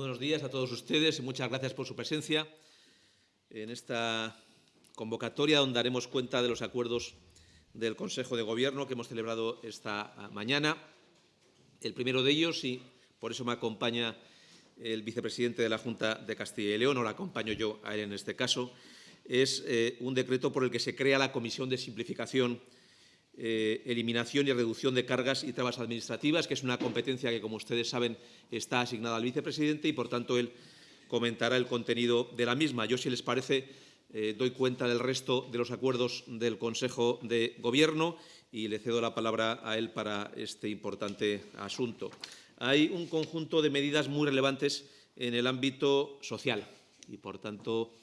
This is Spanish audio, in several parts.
buenos días a todos ustedes y muchas gracias por su presencia en esta convocatoria donde daremos cuenta de los acuerdos del Consejo de Gobierno que hemos celebrado esta mañana. El primero de ellos, y por eso me acompaña el vicepresidente de la Junta de Castilla y León, o la acompaño yo a él en este caso, es eh, un decreto por el que se crea la Comisión de Simplificación eh, eliminación y reducción de cargas y trabas administrativas, que es una competencia que, como ustedes saben, está asignada al vicepresidente y, por tanto, él comentará el contenido de la misma. Yo, si les parece, eh, doy cuenta del resto de los acuerdos del Consejo de Gobierno y le cedo la palabra a él para este importante asunto. Hay un conjunto de medidas muy relevantes en el ámbito social y, por tanto,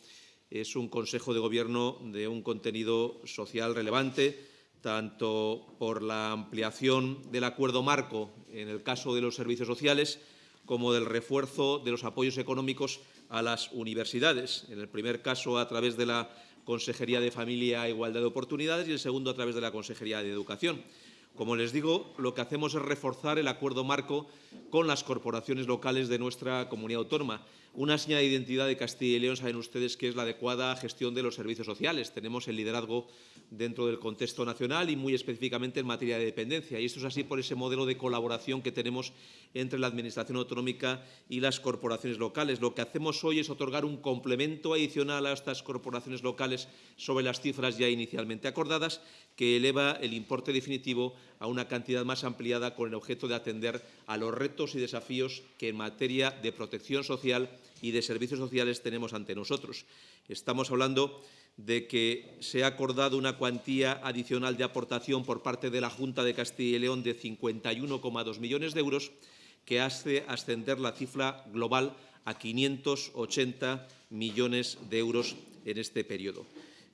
es un Consejo de Gobierno de un contenido social relevante tanto por la ampliación del acuerdo marco en el caso de los servicios sociales como del refuerzo de los apoyos económicos a las universidades. En el primer caso, a través de la Consejería de Familia e Igualdad de Oportunidades y el segundo, a través de la Consejería de Educación. Como les digo, lo que hacemos es reforzar el acuerdo marco con las corporaciones locales de nuestra comunidad autónoma. Una señal de identidad de Castilla y León, saben ustedes, que es la adecuada gestión de los servicios sociales. Tenemos el liderazgo dentro del contexto nacional y muy específicamente en materia de dependencia. Y esto es así por ese modelo de colaboración que tenemos entre la Administración autonómica y las corporaciones locales. Lo que hacemos hoy es otorgar un complemento adicional a estas corporaciones locales sobre las cifras ya inicialmente acordadas, que eleva el importe definitivo a una cantidad más ampliada con el objeto de atender a los retos y desafíos que en materia de protección social y de servicios sociales tenemos ante nosotros. Estamos hablando de que se ha acordado una cuantía adicional de aportación por parte de la Junta de Castilla y León de 51,2 millones de euros, que hace ascender la cifra global a 580 millones de euros en este periodo.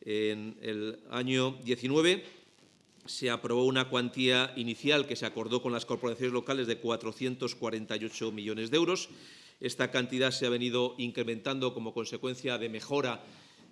En el año 19 se aprobó una cuantía inicial que se acordó con las corporaciones locales de 448 millones de euros esta cantidad se ha venido incrementando como consecuencia de mejora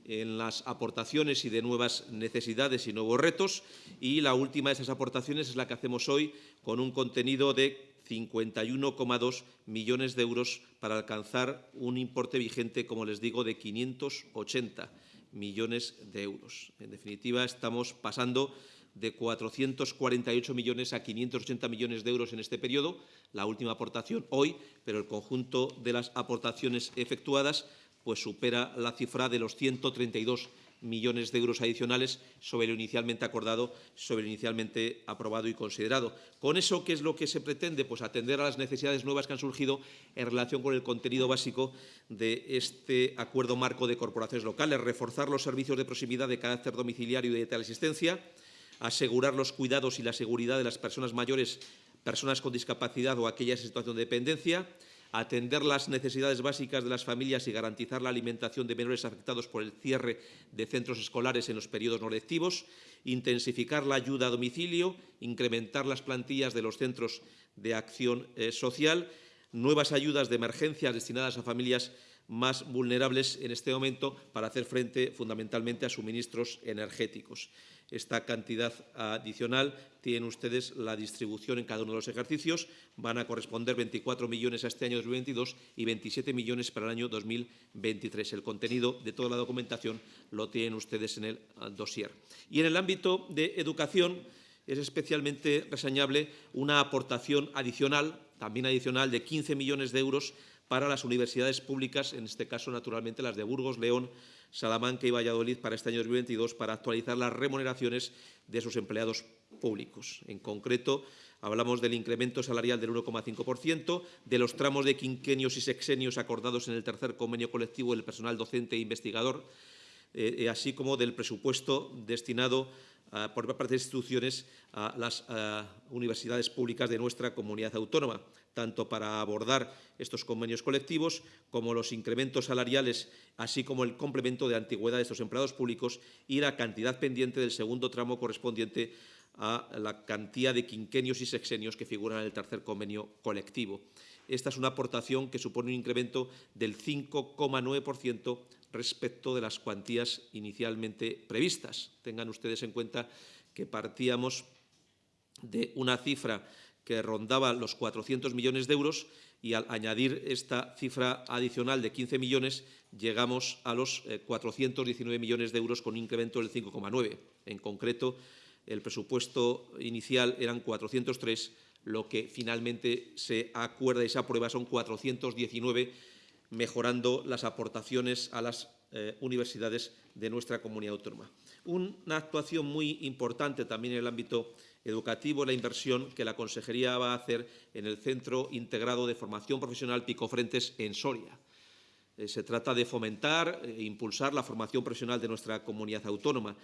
en las aportaciones y de nuevas necesidades y nuevos retos. Y la última de esas aportaciones es la que hacemos hoy con un contenido de 51,2 millones de euros para alcanzar un importe vigente, como les digo, de 580 millones de euros. En definitiva, estamos pasando de 448 millones a 580 millones de euros en este periodo, la última aportación hoy, pero el conjunto de las aportaciones efectuadas pues supera la cifra de los 132 millones de euros adicionales sobre lo inicialmente acordado, sobre lo inicialmente aprobado y considerado. Con eso, ¿qué es lo que se pretende? Pues atender a las necesidades nuevas que han surgido en relación con el contenido básico de este acuerdo marco de corporaciones locales, reforzar los servicios de proximidad de carácter domiciliario y de teleasistencia, asegurar los cuidados y la seguridad de las personas mayores, personas con discapacidad o aquellas en situación de dependencia, atender las necesidades básicas de las familias y garantizar la alimentación de menores afectados por el cierre de centros escolares en los periodos no lectivos, intensificar la ayuda a domicilio, incrementar las plantillas de los centros de acción eh, social, nuevas ayudas de emergencia destinadas a familias más vulnerables en este momento para hacer frente fundamentalmente a suministros energéticos. Esta cantidad adicional tienen ustedes la distribución en cada uno de los ejercicios. Van a corresponder 24 millones a este año 2022 y 27 millones para el año 2023. El contenido de toda la documentación lo tienen ustedes en el ah, dossier. Y en el ámbito de educación es especialmente reseñable una aportación adicional, también adicional, de 15 millones de euros para las universidades públicas, en este caso, naturalmente, las de Burgos, León, Salamanca y Valladolid para este año 2022 para actualizar las remuneraciones de sus empleados públicos. En concreto, hablamos del incremento salarial del 1,5%, de los tramos de quinquenios y sexenios acordados en el tercer convenio colectivo del personal docente e investigador, eh, eh, así como del presupuesto destinado uh, por parte de instituciones a las universidades públicas de nuestra comunidad autónoma, tanto para abordar estos convenios colectivos como los incrementos salariales, así como el complemento de antigüedad de estos empleados públicos y la cantidad pendiente del segundo tramo correspondiente a la cantidad de quinquenios y sexenios que figuran en el tercer convenio colectivo. Esta es una aportación que supone un incremento del 5,9% respecto de las cuantías inicialmente previstas. Tengan ustedes en cuenta que partíamos de una cifra que rondaba los 400 millones de euros y al añadir esta cifra adicional de 15 millones llegamos a los 419 millones de euros con un incremento del 5,9. En concreto, el presupuesto inicial eran 403, lo que finalmente se acuerda y se aprueba son 419, mejorando las aportaciones a las eh, universidades de nuestra comunidad autónoma. Una actuación muy importante también en el ámbito educativo, la inversión que la Consejería va a hacer en el Centro Integrado de Formación Profesional Picofrentes en Soria. Eh, se trata de fomentar e impulsar la formación profesional de nuestra comunidad autónoma.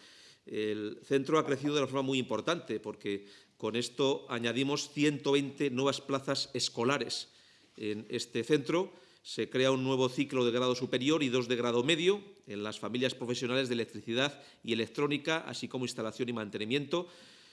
El centro ha crecido de una forma muy importante porque con esto añadimos 120 nuevas plazas escolares. En este centro se crea un nuevo ciclo de grado superior y dos de grado medio en las familias profesionales de electricidad y electrónica, así como instalación y mantenimiento.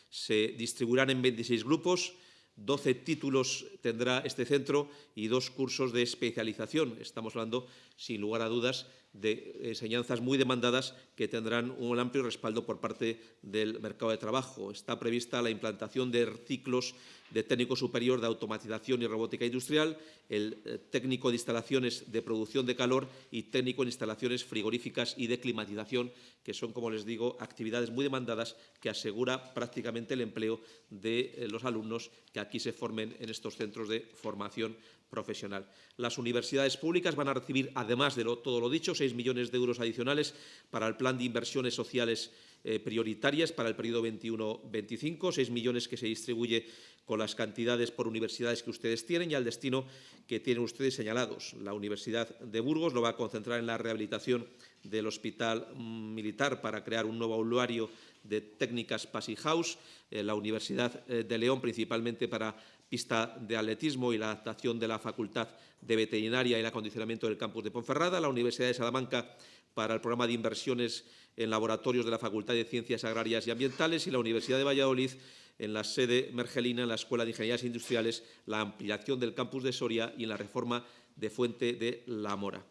Se distribuirán en 26 grupos 12 títulos tendrá este centro y dos cursos de especialización. Estamos hablando, sin lugar a dudas, de enseñanzas muy demandadas que tendrán un amplio respaldo por parte del mercado de trabajo. Está prevista la implantación de ciclos de técnico superior de automatización y robótica industrial, el eh, técnico de instalaciones de producción de calor y técnico en instalaciones frigoríficas y de climatización, que son, como les digo, actividades muy demandadas que asegura prácticamente el empleo de eh, los alumnos que aquí se formen en estos centros de formación profesional. Las universidades públicas van a recibir, además de todo lo dicho, 6 millones de euros adicionales para el plan de inversiones sociales eh, prioritarias para el periodo 21-25, 6 millones que se distribuye con las cantidades por universidades que ustedes tienen y al destino que tienen ustedes señalados. La Universidad de Burgos lo va a concentrar en la rehabilitación del Hospital Militar para crear un nuevo aulario de técnicas Passy House, eh, la Universidad eh, de León principalmente para pista de atletismo y la adaptación de la Facultad de Veterinaria y el acondicionamiento del campus de Ponferrada, la Universidad de Salamanca para el programa de inversiones en laboratorios de la Facultad de Ciencias Agrarias y Ambientales y la Universidad de Valladolid en la sede mergelina, en la Escuela de Ingenierías Industriales, la ampliación del campus de Soria y en la reforma de Fuente de la Mora.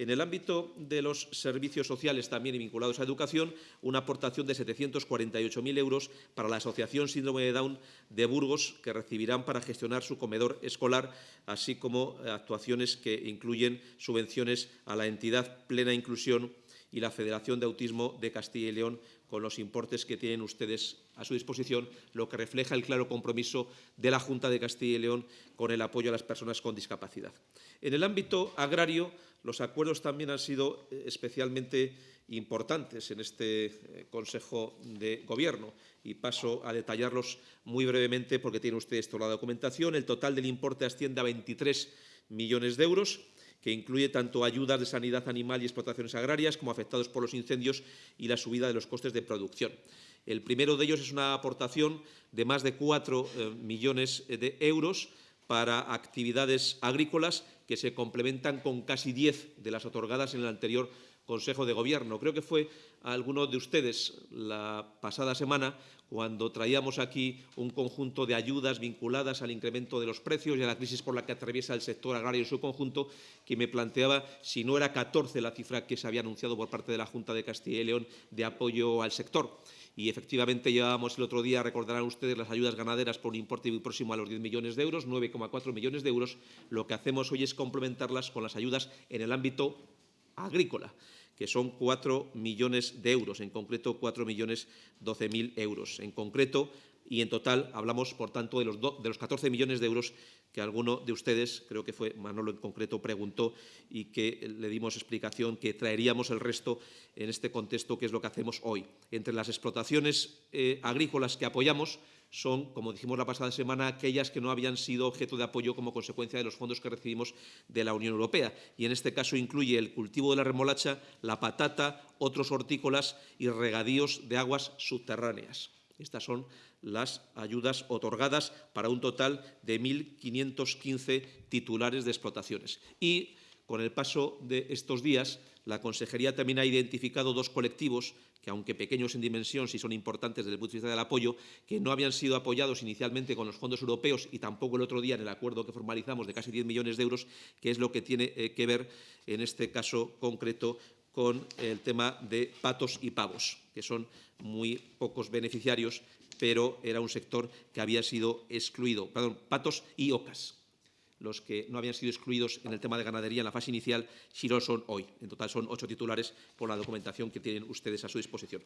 En el ámbito de los servicios sociales también vinculados a educación, una aportación de 748.000 euros para la Asociación Síndrome de Down de Burgos, que recibirán para gestionar su comedor escolar, así como actuaciones que incluyen subvenciones a la entidad Plena Inclusión y la Federación de Autismo de Castilla y León con los importes que tienen ustedes a su disposición, lo que refleja el claro compromiso de la Junta de Castilla y León con el apoyo a las personas con discapacidad. En el ámbito agrario, los acuerdos también han sido eh, especialmente importantes en este eh, Consejo de Gobierno y paso a detallarlos muy brevemente porque tienen ustedes toda la documentación. El total del importe asciende a 23 millones de euros que incluye tanto ayudas de sanidad animal y explotaciones agrarias como afectados por los incendios y la subida de los costes de producción. El primero de ellos es una aportación de más de 4 eh, millones de euros para actividades agrícolas que se complementan con casi 10 de las otorgadas en el anterior Consejo de Gobierno. Creo que fue a alguno de ustedes la pasada semana cuando traíamos aquí un conjunto de ayudas vinculadas al incremento de los precios y a la crisis por la que atraviesa el sector agrario en su conjunto, que me planteaba si no era 14 la cifra que se había anunciado por parte de la Junta de Castilla y León de apoyo al sector. Y efectivamente llevábamos el otro día, recordarán ustedes, las ayudas ganaderas por un importe muy próximo a los 10 millones de euros, 9,4 millones de euros. Lo que hacemos hoy es complementarlas con las ayudas en el ámbito agrícola que son 4 millones de euros, en concreto 4 millones 12 mil euros. En concreto, y en total hablamos, por tanto, de los, los 14 millones de euros que alguno de ustedes, creo que fue Manolo en concreto, preguntó y que le dimos explicación que traeríamos el resto en este contexto, que es lo que hacemos hoy. Entre las explotaciones eh, agrícolas que apoyamos, son, como dijimos la pasada semana, aquellas que no habían sido objeto de apoyo como consecuencia de los fondos que recibimos de la Unión Europea. Y en este caso incluye el cultivo de la remolacha, la patata, otros hortícolas y regadíos de aguas subterráneas. Estas son las ayudas otorgadas para un total de 1.515 titulares de explotaciones. Y con el paso de estos días, la Consejería también ha identificado dos colectivos que aunque pequeños en dimensión, sí son importantes desde el punto de vista del apoyo, que no habían sido apoyados inicialmente con los fondos europeos y tampoco el otro día en el acuerdo que formalizamos de casi 10 millones de euros, que es lo que tiene eh, que ver en este caso concreto con el tema de patos y pavos, que son muy pocos beneficiarios, pero era un sector que había sido excluido. Perdón, patos y ocas. los que no habían sido excluidos en el tema de ganadería en la fase inicial, si no son hoy. En total son ocho titulares por la documentación que tienen ustedes a su disposición.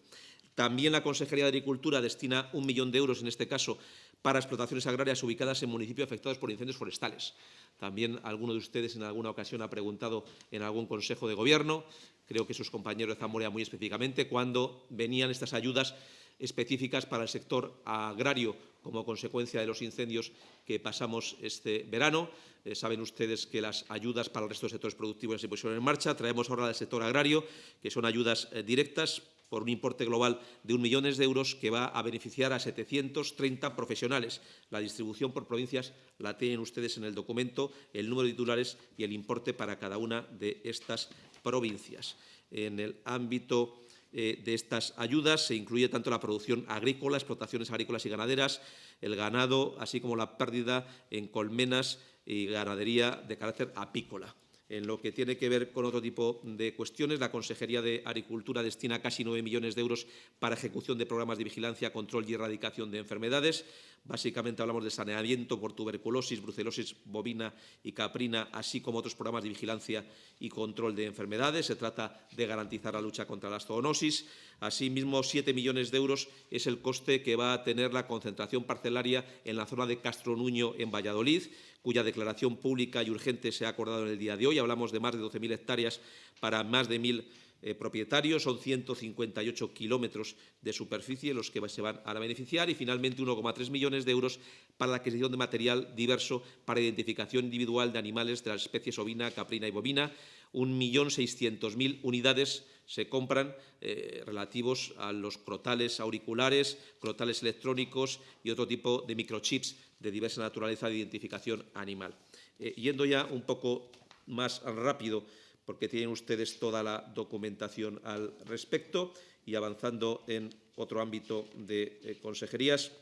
También la Consejería de Agricultura destina un millón de euros, en este caso, para explotaciones agrarias ubicadas en municipios afectados por incendios forestales. También alguno de ustedes en alguna ocasión ha preguntado en algún Consejo de Gobierno, creo que sus compañeros de Zamora muy específicamente, cuando venían estas ayudas específicas para el sector agrario como consecuencia de los incendios que pasamos este verano. Eh, saben ustedes que las ayudas para el resto de sectores productivos se pusieron en marcha. Traemos ahora del sector agrario, que son ayudas eh, directas por un importe global de un millón de euros que va a beneficiar a 730 profesionales. La distribución por provincias la tienen ustedes en el documento, el número de titulares y el importe para cada una de estas provincias. En el ámbito eh, de estas ayudas se incluye tanto la producción agrícola, explotaciones agrícolas y ganaderas, el ganado, así como la pérdida en colmenas y ganadería de carácter apícola. En lo que tiene que ver con otro tipo de cuestiones, la Consejería de Agricultura destina casi 9 millones de euros para ejecución de programas de vigilancia, control y erradicación de enfermedades. Básicamente hablamos de saneamiento por tuberculosis, brucelosis bovina y caprina, así como otros programas de vigilancia y control de enfermedades. Se trata de garantizar la lucha contra la zoonosis. Asimismo, 7 millones de euros es el coste que va a tener la concentración parcelaria en la zona de Castronuño, en Valladolid, cuya declaración pública y urgente se ha acordado en el día de hoy. Hablamos de más de 12.000 hectáreas para más de 1.000 eh, propietarios, son 158 kilómetros de superficie los que se van a beneficiar. Y finalmente 1,3 millones de euros para la adquisición de material diverso para identificación individual de animales de las especies ovina, caprina y bovina, 1.600.000 unidades se compran eh, relativos a los crotales auriculares, crotales electrónicos y otro tipo de microchips de diversa naturaleza de identificación animal. Eh, yendo ya un poco más rápido, porque tienen ustedes toda la documentación al respecto, y avanzando en otro ámbito de eh, consejerías,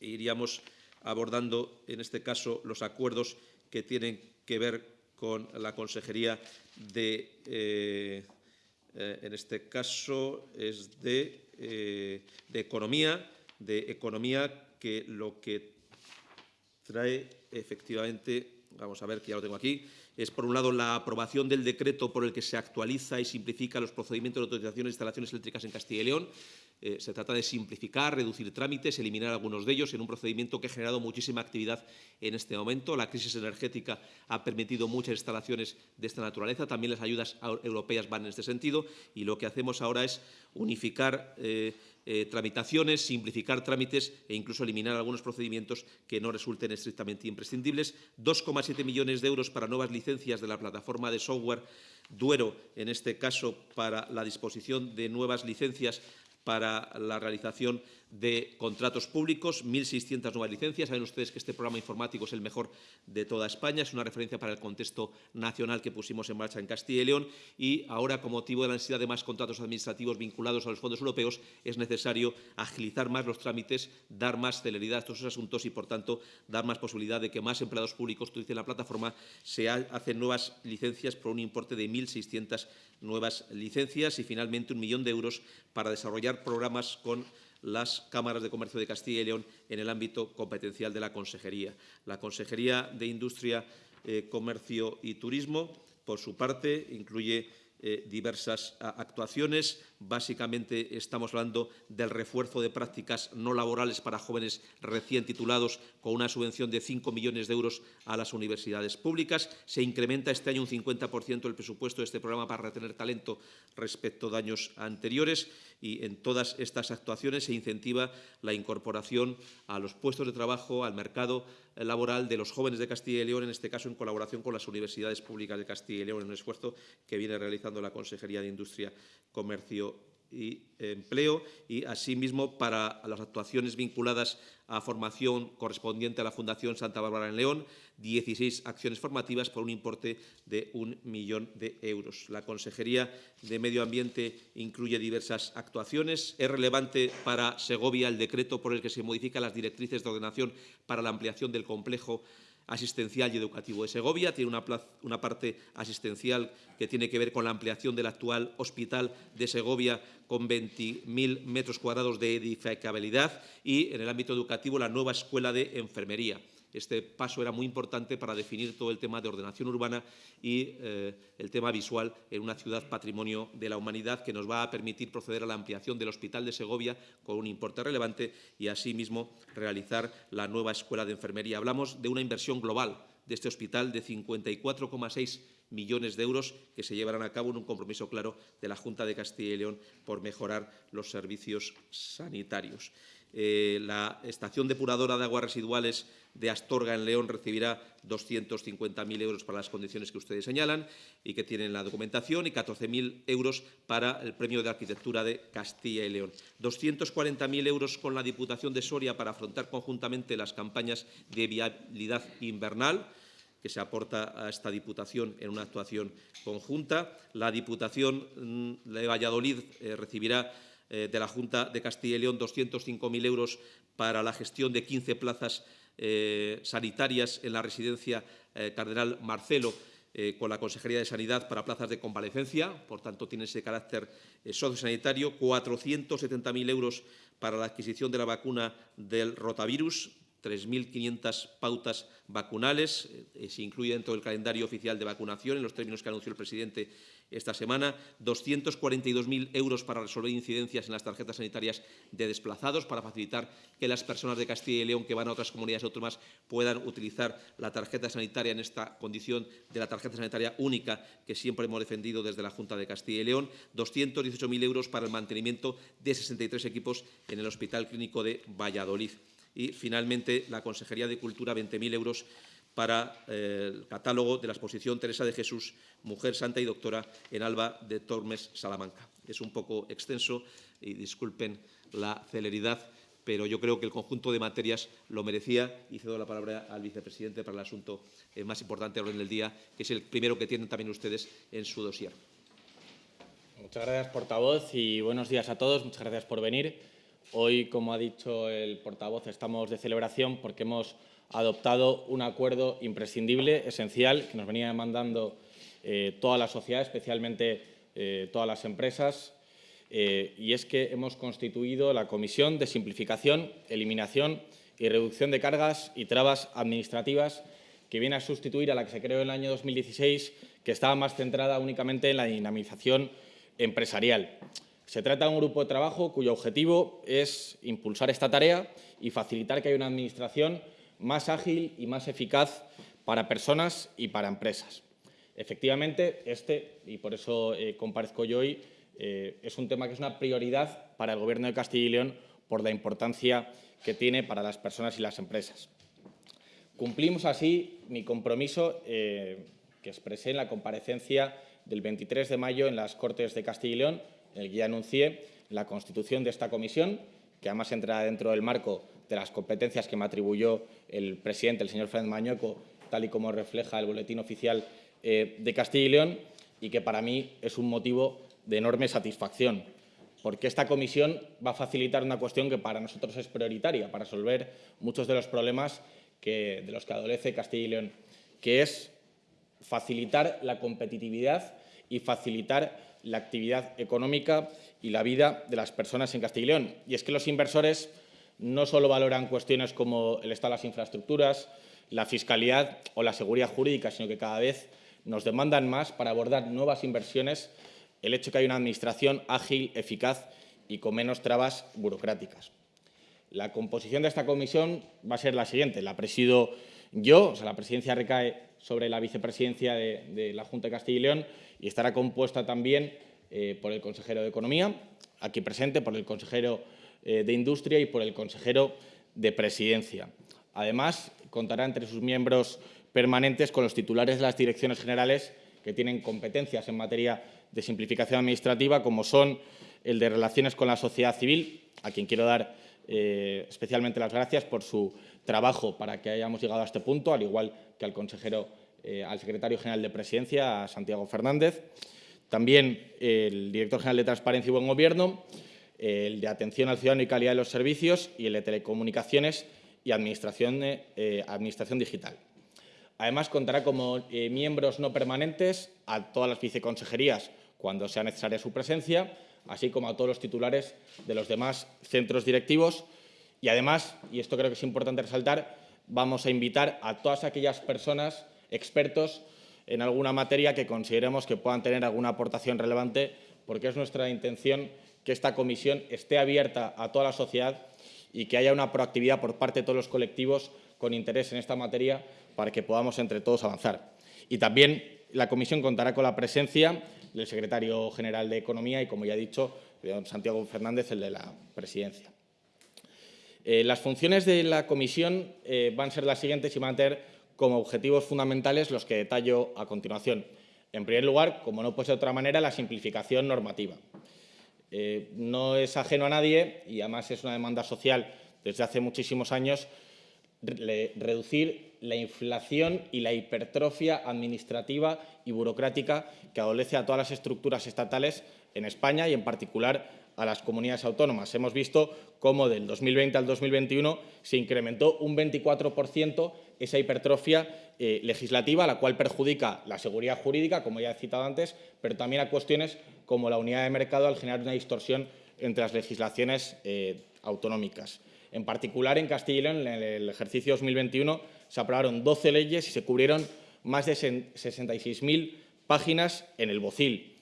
iríamos abordando, en este caso, los acuerdos que tienen que ver con la Consejería de en este caso es eh, de, Economía, de Economía que lo que trae efectivamente, vamos a ver que ya lo tengo aquí, es por un lado la aprobación del decreto por el que se actualiza y simplifica los procedimientos de autorización de instalaciones eléctricas en Castilla y León, eh, se trata de simplificar, reducir trámites, eliminar algunos de ellos en un procedimiento que ha generado muchísima actividad en este momento. La crisis energética ha permitido muchas instalaciones de esta naturaleza. También las ayudas europeas van en este sentido y lo que hacemos ahora es unificar eh, eh, tramitaciones, simplificar trámites e incluso eliminar algunos procedimientos que no resulten estrictamente imprescindibles. 2,7 millones de euros para nuevas licencias de la plataforma de software Duero, en este caso para la disposición de nuevas licencias para la realización de contratos públicos, 1.600 nuevas licencias. Saben ustedes que este programa informático es el mejor de toda España, es una referencia para el contexto nacional que pusimos en marcha en Castilla y León y ahora, con motivo de la necesidad de más contratos administrativos vinculados a los fondos europeos, es necesario agilizar más los trámites, dar más celeridad a estos asuntos y, por tanto, dar más posibilidad de que más empleados públicos utilicen la plataforma. Se hacen nuevas licencias por un importe de 1.600 nuevas licencias y, finalmente, un millón de euros para desarrollar programas con las cámaras de comercio de Castilla y León en el ámbito competencial de la Consejería. La Consejería de Industria, eh, Comercio y Turismo, por su parte, incluye eh, diversas actuaciones. Básicamente estamos hablando del refuerzo de prácticas no laborales para jóvenes recién titulados con una subvención de 5 millones de euros a las universidades públicas. Se incrementa este año un 50% el presupuesto de este programa para retener talento respecto de años anteriores y en todas estas actuaciones se incentiva la incorporación a los puestos de trabajo, al mercado laboral de los jóvenes de Castilla y León, en este caso en colaboración con las universidades públicas de Castilla y León, en un esfuerzo que viene realizando la Consejería de Industria, Comercio y empleo y, asimismo, para las actuaciones vinculadas a formación correspondiente a la Fundación Santa Bárbara en León, 16 acciones formativas por un importe de un millón de euros. La Consejería de Medio Ambiente incluye diversas actuaciones. Es relevante para Segovia el decreto por el que se modifican las directrices de ordenación para la ampliación del complejo asistencial y educativo de Segovia. Tiene una, una, parte asistencial que tiene que ver con la ampliación del actual hospital de Segovia con 20.000 metros cuadrados de edificabilidad y, en el ámbito educativo, la nueva escuela de enfermería. Este paso era muy importante para definir todo el tema de ordenación urbana y eh, el tema visual en una ciudad patrimonio de la humanidad que nos va a permitir proceder a la ampliación del Hospital de Segovia con un importe relevante y asimismo realizar la nueva escuela de enfermería. Hablamos de una inversión global de este hospital de 54,6 millones de euros que se llevarán a cabo en un compromiso claro de la Junta de Castilla y León por mejorar los servicios sanitarios. Eh, la estación depuradora de aguas residuales de Astorga en León recibirá 250.000 euros para las condiciones que ustedes señalan y que tienen la documentación y 14.000 euros para el premio de arquitectura de Castilla y León. 240.000 euros con la Diputación de Soria para afrontar conjuntamente las campañas de viabilidad invernal que se aporta a esta Diputación en una actuación conjunta. La Diputación mm, de Valladolid eh, recibirá eh, de la Junta de Castilla y León 205.000 euros para la gestión de 15 plazas eh, sanitarias en la residencia Cardenal Marcelo con la Consejería de Sanidad para plazas de convalecencia, por tanto tiene ese carácter sociosanitario, 470.000 euros para la adquisición de la vacuna del rotavirus, 3.500 pautas vacunales, eh, se incluye dentro del calendario oficial de vacunación en los términos que anunció el presidente esta semana, 242.000 euros para resolver incidencias en las tarjetas sanitarias de desplazados, para facilitar que las personas de Castilla y León que van a otras comunidades autónomas puedan utilizar la tarjeta sanitaria en esta condición de la tarjeta sanitaria única que siempre hemos defendido desde la Junta de Castilla y León, 218.000 euros para el mantenimiento de 63 equipos en el Hospital Clínico de Valladolid. Y, finalmente, la Consejería de Cultura, 20.000 euros para eh, el catálogo de la exposición Teresa de Jesús, Mujer Santa y Doctora en Alba de Tormes, Salamanca. Es un poco extenso y disculpen la celeridad, pero yo creo que el conjunto de materias lo merecía y cedo la palabra al vicepresidente para el asunto eh, más importante orden del día, que es el primero que tienen también ustedes en su dossier. Muchas gracias, portavoz, y buenos días a todos. Muchas gracias por venir. Hoy, como ha dicho el portavoz, estamos de celebración porque hemos adoptado un acuerdo imprescindible, esencial, que nos venía demandando eh, toda la sociedad, especialmente eh, todas las empresas, eh, y es que hemos constituido la Comisión de Simplificación, Eliminación y Reducción de Cargas y Trabas Administrativas, que viene a sustituir a la que se creó en el año 2016, que estaba más centrada únicamente en la dinamización empresarial. Se trata de un grupo de trabajo cuyo objetivo es impulsar esta tarea y facilitar que haya una administración más ágil y más eficaz para personas y para empresas. Efectivamente, este, y por eso eh, comparezco yo hoy, eh, es un tema que es una prioridad para el Gobierno de Castilla y León por la importancia que tiene para las personas y las empresas. Cumplimos así mi compromiso eh, que expresé en la comparecencia del 23 de mayo en las Cortes de Castilla y León en el que ya anuncié la constitución de esta comisión, que además entra dentro del marco de las competencias que me atribuyó el presidente, el señor Fernández Mañueco, tal y como refleja el boletín oficial eh, de Castilla y León, y que para mí es un motivo de enorme satisfacción, porque esta comisión va a facilitar una cuestión que para nosotros es prioritaria, para resolver muchos de los problemas de los que adolece Castilla y León, que es facilitar la competitividad y facilitar la actividad económica y la vida de las personas en Castilla y León. Y es que los inversores no solo valoran cuestiones como el estado de las infraestructuras, la fiscalidad o la seguridad jurídica, sino que cada vez nos demandan más para abordar nuevas inversiones el hecho de que hay una administración ágil, eficaz y con menos trabas burocráticas. La composición de esta comisión va a ser la siguiente. La presido yo, o sea, la presidencia recae sobre la vicepresidencia de, la Junta de Castilla y León y estará compuesta también eh, por el consejero de Economía, aquí presente, por el consejero de Industria y por el consejero de Presidencia. Además, contará entre sus miembros permanentes con los titulares de las direcciones generales que tienen competencias en materia de simplificación administrativa, como son el de Relaciones con la Sociedad Civil, a quien quiero dar eh, especialmente las gracias por su trabajo para que hayamos llegado a este punto, al igual que al consejero, eh, al secretario general de Presidencia, a Santiago Fernández. También el director general de Transparencia y Buen Gobierno, el de Atención al Ciudadano y Calidad de los Servicios y el de Telecomunicaciones y Administración, eh, Administración Digital. Además, contará como miembros no permanentes a todas las viceconsejerías cuando sea necesaria su presencia, así como a todos los titulares de los demás centros directivos. Y además, y esto creo que es importante resaltar, vamos a invitar a todas aquellas personas, expertos en alguna materia que consideremos que puedan tener alguna aportación relevante, porque es nuestra intención que esta comisión esté abierta a toda la sociedad y que haya una proactividad por parte de todos los colectivos con interés en esta materia para que podamos entre todos avanzar. Y también la comisión contará con la presencia del secretario general de Economía y, como ya he dicho, de Santiago Fernández, el de la presidencia. Eh, las funciones de la comisión eh, van a ser las siguientes y van a tener como objetivos fundamentales los que detallo a continuación. En primer lugar, como no puede ser de otra manera, la simplificación normativa. Eh, no es ajeno a nadie y además es una demanda social desde hace muchísimos años reducir la inflación y la hipertrofia administrativa y burocrática que adolece a todas las estructuras estatales en España y, en particular, a las comunidades autónomas. Hemos visto cómo del 2020 al 2021 se incrementó un 24% esa hipertrofia eh, legislativa, la cual perjudica la seguridad jurídica, como ya he citado antes, pero también a cuestiones como la unidad de mercado al generar una distorsión entre las legislaciones eh, autonómicas. En particular, en Castilla y León, en el ejercicio 2021, se aprobaron 12 leyes y se cubrieron más de 66.000 páginas en el BOCIL.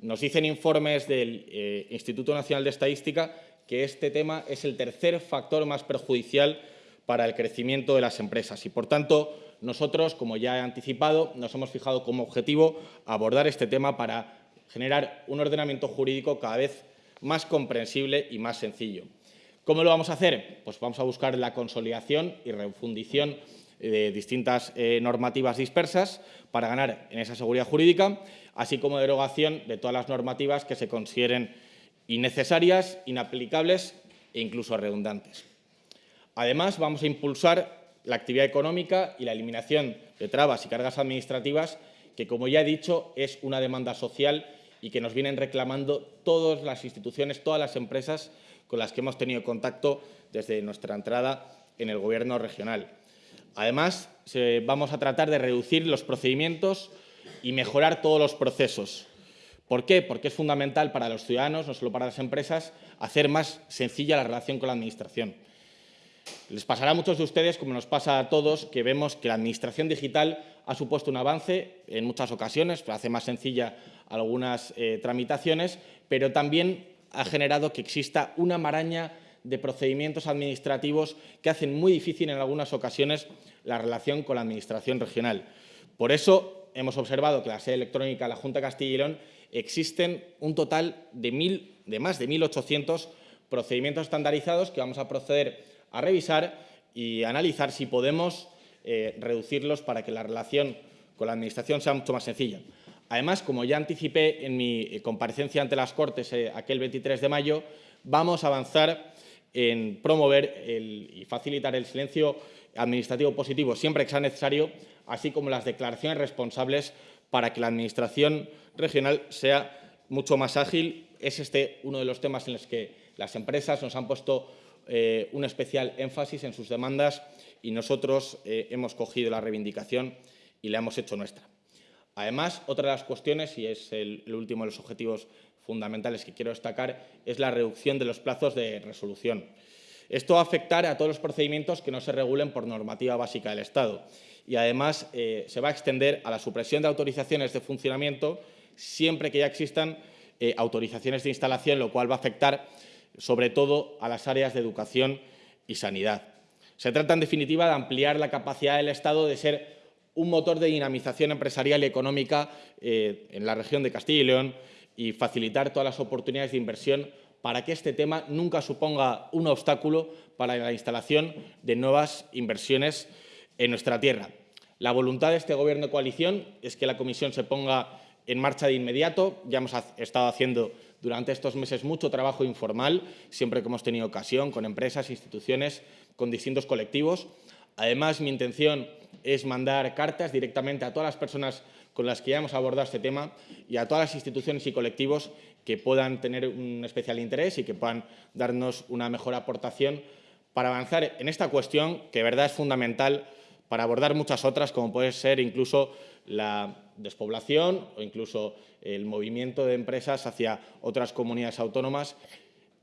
Nos dicen informes del eh, Instituto Nacional de Estadística que este tema es el tercer factor más perjudicial para el crecimiento de las empresas y, por tanto, nosotros, como ya he anticipado, nos hemos fijado como objetivo abordar este tema para generar un ordenamiento jurídico cada vez más comprensible y más sencillo. ¿Cómo lo vamos a hacer? Pues vamos a buscar la consolidación y refundición de distintas eh, normativas dispersas para ganar en esa seguridad jurídica, así como derogación de todas las normativas que se consideren innecesarias, inaplicables e incluso redundantes. Además, vamos a impulsar la actividad económica y la eliminación de trabas y cargas administrativas, que, como ya he dicho, es una demanda social y que nos vienen reclamando todas las instituciones, todas las empresas con las que hemos tenido contacto desde nuestra entrada en el Gobierno regional. Además, vamos a tratar de reducir los procedimientos y mejorar todos los procesos. ¿Por qué? Porque es fundamental para los ciudadanos, no solo para las empresas, hacer más sencilla la relación con la Administración. Les pasará a muchos de ustedes, como nos pasa a todos, que vemos que la Administración digital ha supuesto un avance en muchas ocasiones, hace más sencilla algunas eh, tramitaciones, pero también ha generado que exista una maraña de procedimientos administrativos que hacen muy difícil en algunas ocasiones la relación con la Administración regional. Por eso hemos observado que la sede electrónica de la Junta de Castilla y León existen un total de, de más de 1.800 procedimientos estandarizados que vamos a proceder a revisar y analizar si podemos eh, reducirlos para que la relación con la Administración sea mucho más sencilla. Además, como ya anticipé en mi eh, comparecencia ante las Cortes eh, aquel 23 de mayo, vamos a avanzar en promover y facilitar el silencio administrativo positivo siempre que sea necesario, así como las declaraciones responsables para que la Administración regional sea mucho más ágil. Es este uno de los temas en los que las empresas nos han puesto eh, un especial énfasis en sus demandas y nosotros hemos cogido la reivindicación y la hemos hecho nuestra. Además, otra de las cuestiones, y es el, último de los objetivos fundamentales que quiero destacar, es la reducción de los plazos de resolución. Esto va a afectar a todos los procedimientos que no se regulen por normativa básica del Estado y, además, eh, se va a extender a la supresión de autorizaciones de funcionamiento siempre que ya existan eh, autorizaciones de instalación, lo cual va a afectar sobre todo a las áreas de educación y sanidad. Se trata, en definitiva, de ampliar la capacidad del Estado de ser un motor de dinamización empresarial y económica eh, en la región de Castilla y León y facilitar todas las oportunidades de inversión para que este tema nunca suponga un obstáculo para la instalación de nuevas inversiones en nuestra tierra. La voluntad de este Gobierno de coalición es que la Comisión se ponga en marcha de inmediato. Ya hemos estado haciendo durante estos meses mucho trabajo informal, siempre que hemos tenido ocasión, con empresas, instituciones, con distintos colectivos. Además, mi intención es mandar cartas directamente a todas las personas con las que ya hemos abordado este tema y a todas las instituciones y colectivos que puedan tener un especial interés y que puedan darnos una mejor aportación para avanzar en esta cuestión que de verdad es fundamental para abordar muchas otras, como puede ser incluso la despoblación o incluso el movimiento de empresas hacia otras comunidades autónomas.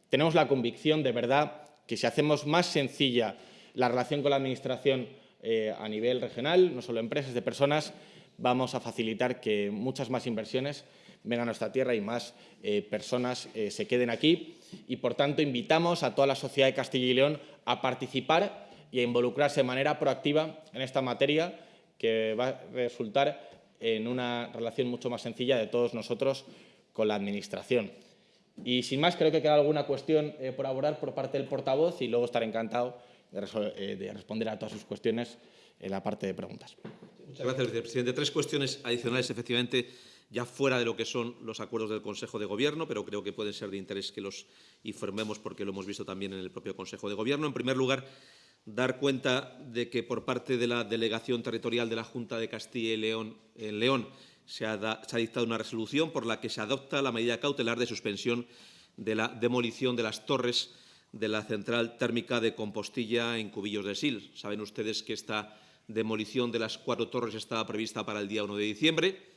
Tenemos la convicción de verdad que si hacemos más sencilla la relación con la Administración eh, a nivel regional, no solo empresas, de personas, vamos a facilitar que muchas más inversiones vengan a nuestra tierra y más eh, personas eh, se queden aquí. Y, por tanto, invitamos a toda la sociedad de Castilla y León a participar y a involucrarse de manera proactiva en esta materia que va a resultar en una relación mucho más sencilla de todos nosotros con la Administración. Y sin más, creo que queda alguna cuestión eh, por abordar por parte del portavoz y luego estaré encantado de, de responder a todas sus cuestiones en la parte de preguntas. Muchas gracias, vicepresidente. Tres cuestiones adicionales, efectivamente, ya fuera de lo que son los acuerdos del Consejo de Gobierno, pero creo que pueden ser de interés que los informemos porque lo hemos visto también en el propio Consejo de Gobierno. En primer lugar, dar cuenta de que por parte de la Delegación Territorial de la Junta de Castilla y León en León se ha, se ha dictado una resolución por la que se adopta la medida cautelar de suspensión de la demolición de las torres de la central térmica de Compostilla en Cubillos de Sil. Saben ustedes que esta demolición de las cuatro torres estaba prevista para el día 1 de diciembre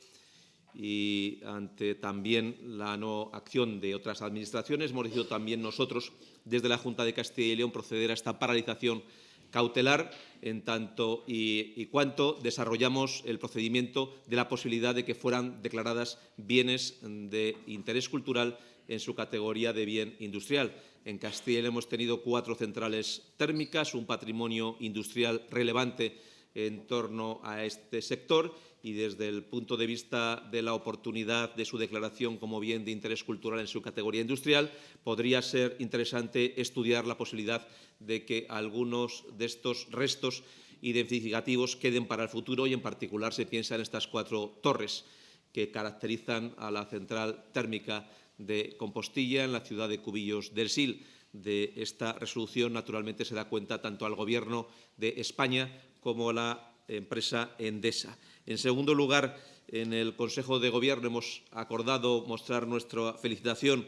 y ante también la no acción de otras administraciones, hemos decidido también nosotros, desde la Junta de Castilla y León, proceder a esta paralización cautelar en tanto y, y, cuanto desarrollamos el procedimiento de la posibilidad de que fueran declaradas bienes de interés cultural en su categoría de bien industrial. En Castilla hemos tenido cuatro centrales térmicas, un patrimonio industrial relevante en torno a este sector y desde el punto de vista de la oportunidad de su declaración como bien de interés cultural en su categoría industrial, podría ser interesante estudiar la posibilidad de que algunos de estos restos identificativos queden para el futuro y en particular se piensa en estas cuatro torres que caracterizan a la central térmica de Compostilla en la ciudad de Cubillos del Sil. De esta resolución, naturalmente, se da cuenta tanto al Gobierno de España como a la empresa Endesa. En segundo lugar, en el Consejo de Gobierno hemos acordado mostrar nuestra felicitación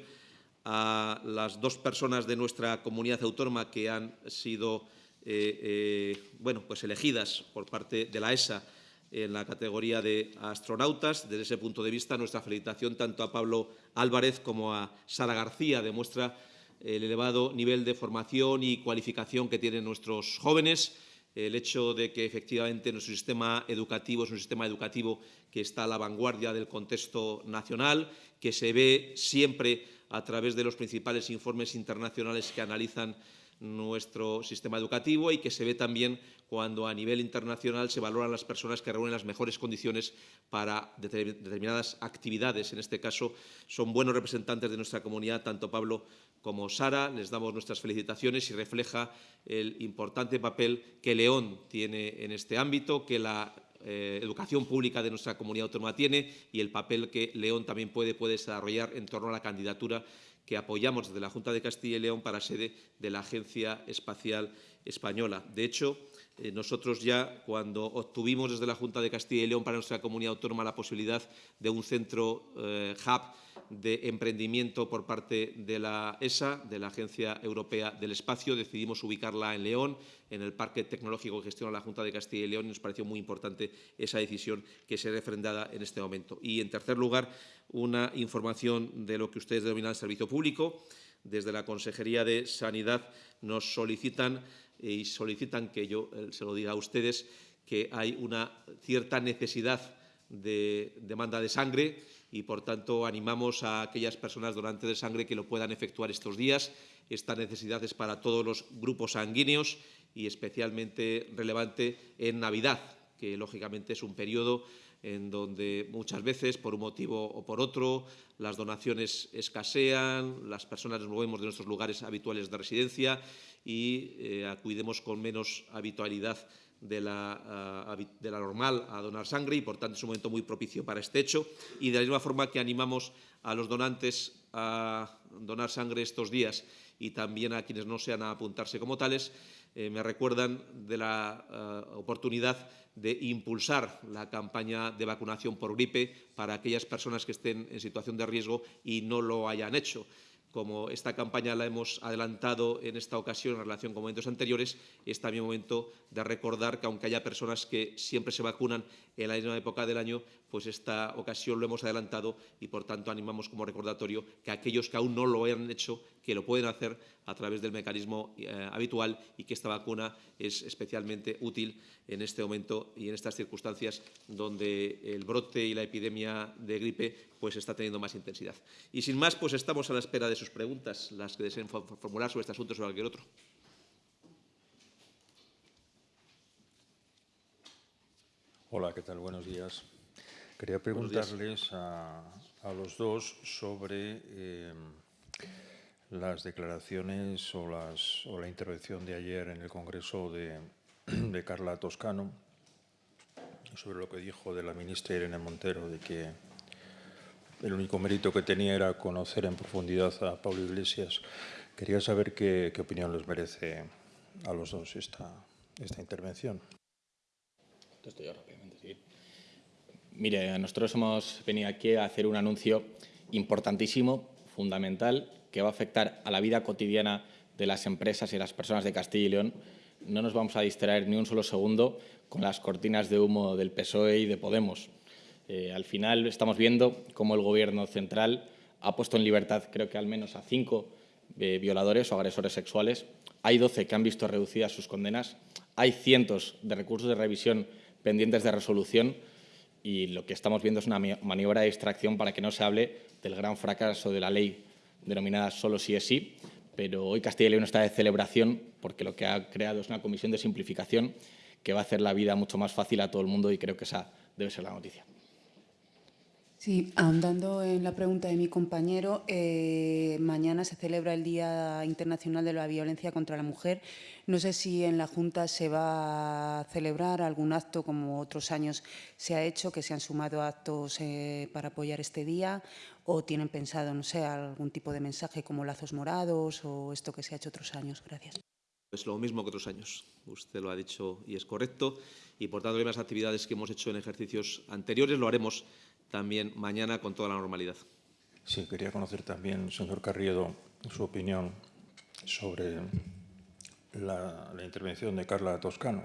a las dos personas de nuestra comunidad autónoma que han sido eh, eh, bueno, pues elegidas por parte de la ESA en la categoría de astronautas. Desde ese punto de vista, nuestra felicitación tanto a Pablo Álvarez como a Sara García demuestra el elevado nivel de formación y cualificación que tienen nuestros jóvenes el hecho de que efectivamente nuestro sistema educativo es un sistema educativo que está a la vanguardia del contexto nacional, que se ve siempre a través de los principales informes internacionales que analizan nuestro sistema educativo y que se ve también cuando a nivel internacional se valoran las personas que reúnen las mejores condiciones para determinadas actividades. En este caso, son buenos representantes de nuestra comunidad, tanto Pablo como Sara. Les damos nuestras felicitaciones y refleja el importante papel que León tiene en este ámbito, que la eh, educación pública de nuestra comunidad autónoma tiene y el papel que León también puede, puede desarrollar en torno a la candidatura que apoyamos desde la Junta de Castilla y León para sede de la Agencia Espacial Española. De hecho, eh, nosotros ya cuando obtuvimos desde la Junta de Castilla y León para nuestra comunidad autónoma la posibilidad de un centro eh, hub de emprendimiento por parte de la ESA, de la Agencia Europea del Espacio. Decidimos ubicarla en León, en el Parque Tecnológico que gestiona la Junta de Castilla y León, y nos pareció muy importante esa decisión que se refrendada en este momento. Y, en tercer lugar, una información de lo que ustedes denominan el servicio público. Desde la Consejería de Sanidad nos solicitan y solicitan que yo eh, se lo diga a ustedes que hay una cierta necesidad de demanda de sangre y, por tanto, animamos a aquellas personas donantes de sangre que lo puedan efectuar estos días. Esta necesidad es para todos los grupos sanguíneos y especialmente relevante en Navidad, que lógicamente es un periodo en donde muchas veces, por un motivo o por otro, las donaciones escasean, las personas nos movemos de nuestros lugares habituales de residencia y eh, acudimos con menos habitualidad uh, de la, normal a donar sangre y, por tanto, es un momento muy propicio para este hecho. Y de la misma forma que animamos a los donantes a donar sangre estos días y también a quienes no sean a apuntarse como tales, eh, me recuerdan de la uh, oportunidad de impulsar la campaña de vacunación por gripe para aquellas personas que estén en situación de riesgo y no lo hayan hecho. Como esta campaña la hemos adelantado en esta ocasión en relación con momentos anteriores, es también momento de recordar que aunque haya personas que siempre se vacunan en la misma época del año, pues esta ocasión lo hemos adelantado y por tanto animamos como recordatorio que aquellos que aún no lo hayan hecho que lo pueden hacer a través del mecanismo eh, habitual y que esta vacuna es especialmente útil en este momento y en estas circunstancias donde el brote y la epidemia de gripe pues está teniendo más intensidad. Y sin más, pues estamos a la espera de sus preguntas, las que deseen formular sobre este asunto o sobre cualquier otro. Hola, ¿qué tal? Buenos días. Quería preguntarles a, los dos sobre eh, las declaraciones o, las, o, la intervención de ayer en el Congreso de, Carla Toscano sobre lo que dijo de la ministra Irene Montero de que el único mérito que tenía era conocer en profundidad a Pablo Iglesias. Quería saber qué, opinión les merece a los dos esta, intervención. Mire, nosotros hemos venido aquí a hacer un anuncio importantísimo, fundamental, que va a afectar a la vida cotidiana de las empresas y las personas de Castilla y León. No nos vamos a distraer ni un solo segundo con las cortinas de humo del PSOE y de Podemos. Eh, al final estamos viendo cómo el Gobierno central ha puesto en libertad, creo que al menos a cinco eh, violadores o agresores sexuales. Hay 12 que han visto reducidas sus condenas. Hay cientos de recursos de revisión pendientes de resolución y lo que estamos viendo es una maniobra de distracción para que no se hable del gran fracaso de la ley denominada solo sí es sí, pero hoy Castilla y León está de celebración porque lo que ha creado es una comisión de simplificación que va a hacer la vida mucho más fácil a todo el mundo y creo que esa debe ser la noticia. Sí, ahondando en la pregunta de mi compañero, eh, mañana se celebra el Día Internacional de la Violencia contra la Mujer. No sé si en la Junta se va a celebrar algún acto, como otros años se ha hecho, que se han sumado actos eh, para apoyar este día, o tienen pensado, no sé, algún tipo de mensaje como lazos morados o esto que se ha hecho otros años. Gracias. Es lo mismo que otros años. Usted lo ha dicho y es correcto. Y por tanto, las actividades que hemos hecho en ejercicios anteriores lo haremos también mañana con toda la normalidad. Sí, quería conocer también, señor Carriedo, su opinión sobre la, intervención de Carla Toscano.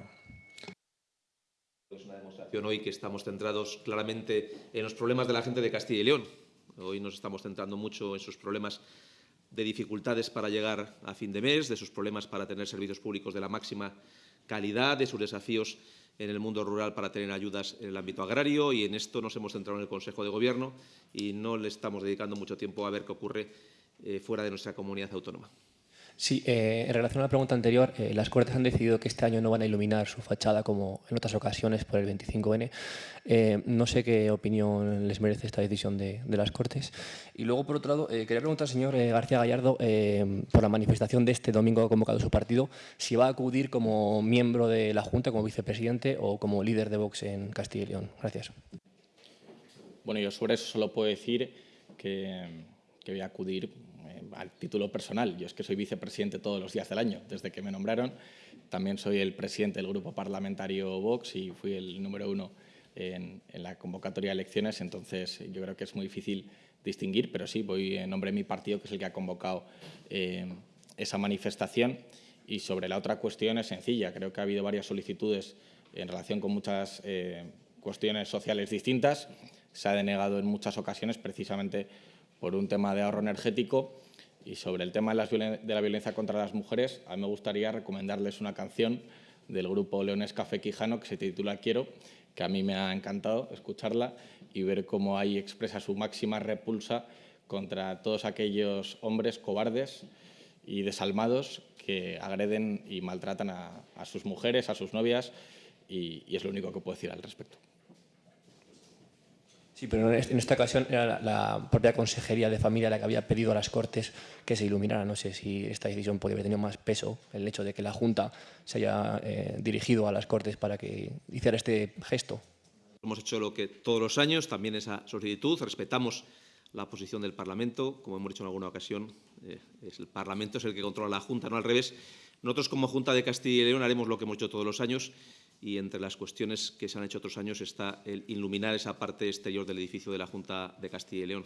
Es una demostración hoy que estamos centrados claramente en los problemas de la gente de Castilla y León. Hoy nos estamos centrando mucho en sus problemas de dificultades para llegar a fin de mes, de sus problemas para tener servicios públicos de la máxima calidad, de sus desafíos en el mundo rural para tener ayudas en el ámbito agrario y en esto nos hemos centrado en el Consejo de Gobierno y no le estamos dedicando mucho tiempo a ver qué ocurre eh, fuera de nuestra comunidad autónoma. Sí, eh, en relación a la pregunta anterior, eh, las Cortes han decidido que este año no van a iluminar su fachada como en otras ocasiones por el 25N. Eh, no sé qué opinión les merece esta decisión de, las Cortes. Y luego, por otro lado, quería preguntar al señor García Gallardo, por la manifestación de este domingo convocado su partido, si va a acudir como miembro de la Junta, como vicepresidente o como líder de Vox en Castilla y León. Gracias. Bueno, yo sobre eso solo puedo decir que, que voy a acudir al título personal. Yo es que soy vicepresidente todos los días del año, desde que me nombraron. También soy el presidente del grupo parlamentario Vox y fui el número uno en, la convocatoria de elecciones, entonces yo creo que es muy difícil distinguir, pero sí, voy en nombre de mi partido, que es el que ha convocado eh, esa manifestación. Y sobre la otra cuestión es sencilla, creo que ha habido varias solicitudes en relación con muchas eh, cuestiones sociales distintas. Se ha denegado en muchas ocasiones precisamente por un tema de ahorro energético y sobre el tema de, la violencia contra las mujeres, a mí me gustaría recomendarles una canción del grupo Leones Café Quijano que se titula Quiero, que a mí me ha encantado escucharla y ver cómo ahí expresa su máxima repulsa contra todos aquellos hombres cobardes y desalmados que agreden y maltratan a, sus mujeres, a sus novias, y es lo único que puedo decir al respecto. Sí, pero en esta ocasión era la, propia Consejería de Familia la que había pedido a las Cortes que se iluminara. No sé si esta decisión podría haber tenido más peso, el hecho de que la Junta se haya eh, dirigido a las Cortes para que hiciera este gesto. Hemos hecho lo que todos los años, también esa solicitud, respetamos la posición del Parlamento, como hemos dicho en alguna ocasión, eh, el Parlamento es el que controla la Junta, no al revés. Nosotros como Junta de Castilla y León haremos lo que hemos hecho todos los años y entre las cuestiones que se han hecho otros años está el iluminar esa parte exterior del edificio de la Junta de Castilla y León.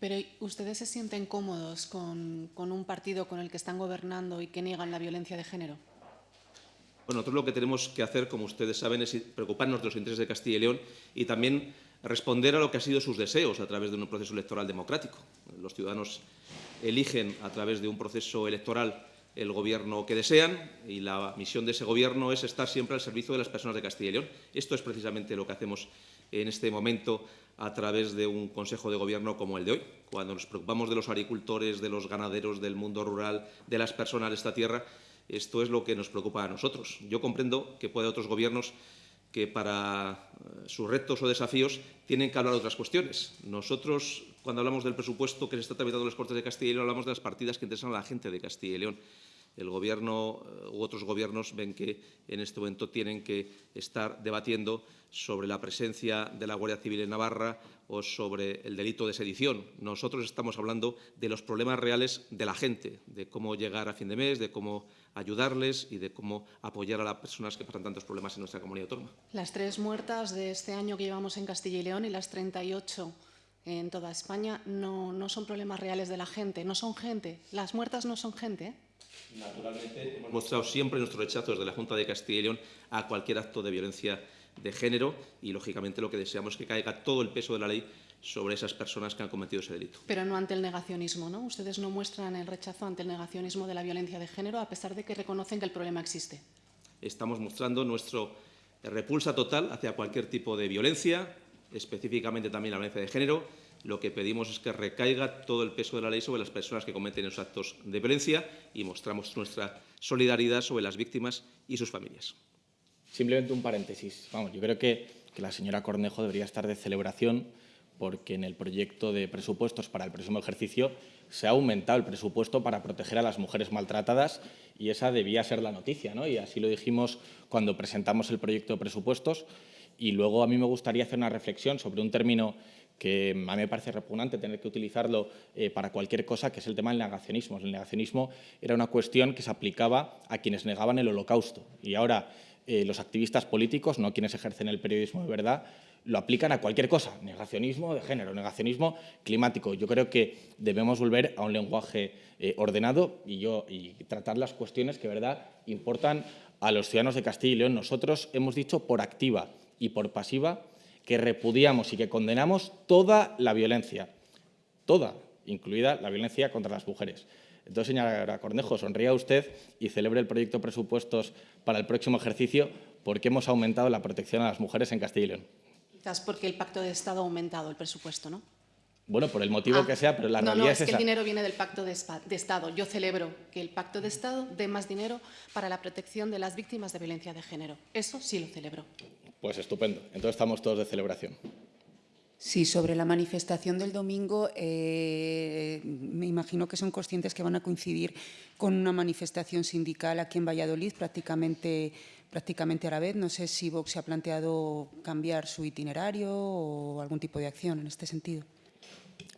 Pero ¿ustedes se sienten cómodos con, un partido con el que están gobernando y que niegan la violencia de género? Bueno, nosotros lo que tenemos que hacer, como ustedes saben, es preocuparnos de los intereses de Castilla y León y también responder a lo que han sido sus deseos a través de un proceso electoral democrático. Los ciudadanos eligen a través de un proceso electoral el gobierno que desean y la misión de ese gobierno es estar siempre al servicio de las personas de Castilla y León. Esto es precisamente lo que hacemos en este momento a través de un Consejo de Gobierno como el de hoy. Cuando nos preocupamos de los agricultores, de los ganaderos, del mundo rural, de las personas de esta tierra, esto es lo que nos preocupa a nosotros. Yo comprendo que puede otros gobiernos que para eh, sus retos o desafíos tienen que hablar de otras cuestiones. Nosotros, cuando hablamos del presupuesto que se está tramitando en las Cortes de Castilla y León, hablamos de las partidas que interesan a la gente de Castilla y León. El Gobierno eh, u otros gobiernos ven que en este momento tienen que estar debatiendo sobre la presencia de la Guardia Civil en Navarra o sobre el delito de sedición. Nosotros estamos hablando de los problemas reales de la gente, de cómo llegar a fin de mes, de cómo ayudarles y de cómo apoyar a las personas que pasan tantos problemas en nuestra comunidad autónoma. Las tres muertas de este año que llevamos en Castilla y León y las 38 en toda España no, son problemas reales de la gente, no son gente. Las muertas no son gente. ¿eh? Naturalmente, hemos mostrado siempre nuestro rechazo desde la Junta de Castilla y León a cualquier acto de violencia de género y, lógicamente, lo que deseamos es que caiga todo el peso de la ley sobre esas personas que han cometido ese delito. Pero no ante el negacionismo, ¿no? Ustedes no muestran el rechazo ante el negacionismo de la violencia de género, a pesar de que reconocen que el problema existe. Estamos mostrando nuestra repulsa total hacia cualquier tipo de violencia, específicamente también la violencia de género. Lo que pedimos es que recaiga todo el peso de la ley sobre las personas que cometen esos actos de violencia y mostramos nuestra solidaridad sobre las víctimas y sus familias. Simplemente un paréntesis. Vamos, yo creo que, que la señora Cornejo debería estar de celebración porque en el proyecto de presupuestos para el próximo ejercicio se ha aumentado el presupuesto para proteger a las mujeres maltratadas y esa debía ser la noticia, ¿no? Y así lo dijimos cuando presentamos el proyecto de presupuestos. Y luego a mí me gustaría hacer una reflexión sobre un término que a mí me parece repugnante tener que utilizarlo eh, para cualquier cosa, que es el tema del negacionismo. El negacionismo era una cuestión que se aplicaba a quienes negaban el holocausto. Y ahora eh, los activistas políticos, no quienes ejercen el periodismo de verdad, lo aplican a cualquier cosa, negacionismo de género, negacionismo climático. Yo creo que debemos volver a un lenguaje eh, ordenado y, yo, y tratar las cuestiones que verdad importan a los ciudadanos de Castilla y León. Nosotros hemos dicho por activa y por pasiva que repudiamos y que condenamos toda la violencia, toda, incluida la violencia contra las mujeres. Entonces, señora Cornejo, sonría usted y celebre el proyecto de presupuestos para el próximo ejercicio porque hemos aumentado la protección a las mujeres en Castilla y León. Quizás porque el Pacto de Estado ha aumentado el presupuesto, ¿no? Bueno, por el motivo Ah, que sea, pero la no, realidad no, es, es que esa. el dinero viene del Pacto de Estado. Yo celebro que el Pacto de Estado dé más dinero para la protección de las víctimas de violencia de género. Eso sí lo celebro. Pues estupendo. Entonces estamos todos de celebración. Sí, sobre la manifestación del domingo, eh, me imagino que son conscientes que van a coincidir con una manifestación sindical aquí en Valladolid, prácticamente, prácticamente a la vez. No sé si Vox se ha planteado cambiar su itinerario o algún tipo de acción en este sentido.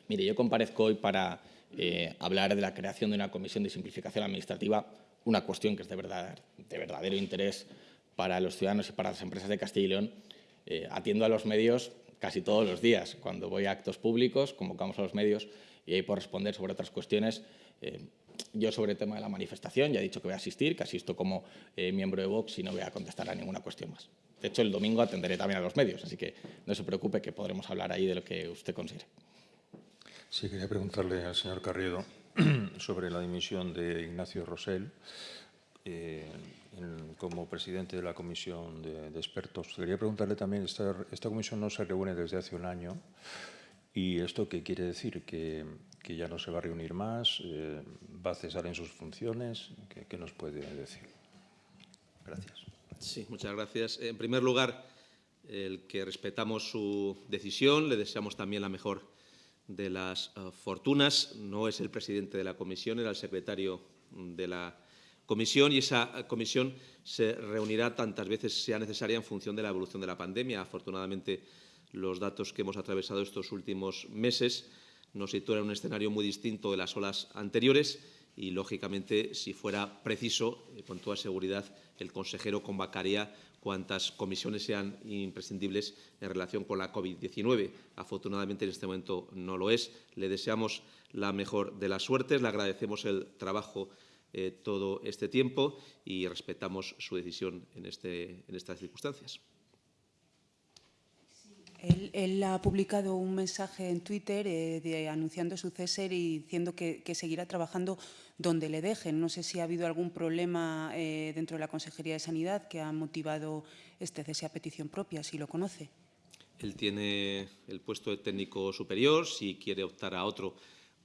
Mire, yo comparezco hoy para eh, hablar de la creación de una comisión de simplificación administrativa, una cuestión que es de, verdad, de verdadero interés para los ciudadanos y para las empresas de Castilla y León. Eh, atiendo a los medios casi todos los días. Cuando voy a actos públicos, convocamos a los medios y ahí por responder sobre otras cuestiones. Eh, yo sobre el tema de la manifestación ya he dicho que voy a asistir, que asisto como eh, miembro de Vox y no voy a contestar a ninguna cuestión más. De hecho, el domingo atenderé también a los medios, así que no se preocupe que podremos hablar ahí de lo que usted considere. Sí, quería preguntarle al señor Carriedo sobre la dimisión de Ignacio Rosell eh, en- como presidente de la comisión de, de expertos. Quería preguntarle también, esta, esta comisión no se reúne desde hace un año y esto qué quiere decir, que, que ya no se va a reunir más, Eh, va a cesar en sus funciones, ¿qué, qué nos puede decir? Gracias. Sí, muchas gracias. En primer lugar, el que respetamos su decisión, le deseamos también la mejor de las eh, fortunas. No es el presidente de la comisión, era el secretario de la comisión y esa comisión se reunirá tantas veces sea necesaria en función de la evolución de la pandemia. Afortunadamente, los datos que hemos atravesado estos últimos meses nos sitúan en un escenario muy distinto de las olas anteriores y, lógicamente, si fuera preciso, eh, con toda seguridad, el consejero convocaría cuantas comisiones sean imprescindibles en relación con la COVID-19. Afortunadamente, en este momento no lo es. Le deseamos la mejor de las suertes, le agradecemos el trabajo eh, todo este tiempo y respetamos su decisión en, este, en estas circunstancias. Él, ha publicado un mensaje en Twitter eh, anunciando su cese y diciendo que, seguirá trabajando donde le dejen. No sé si ha habido algún problema eh, dentro de la Consejería de Sanidad que ha motivado este cese a petición propia, si lo conoce. Él tiene el puesto de técnico superior. Si quiere optar a otro,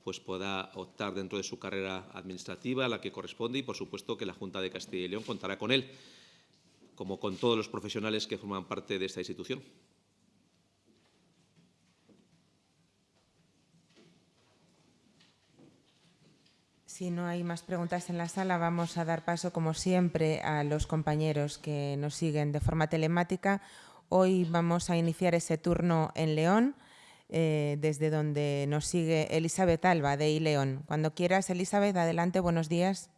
pues pueda optar dentro de su carrera administrativa la que corresponde y, por supuesto, que la Junta de Castilla y León contará con él, como con todos los profesionales que forman parte de esta institución. Si no hay más preguntas en la sala, vamos a dar paso, como siempre, a los compañeros que nos siguen de forma telemática. Hoy vamos a iniciar ese turno en León, eh, desde donde nos sigue Elizabeth Alba, de León. Cuando quieras, Elizabeth, adelante, buenos días.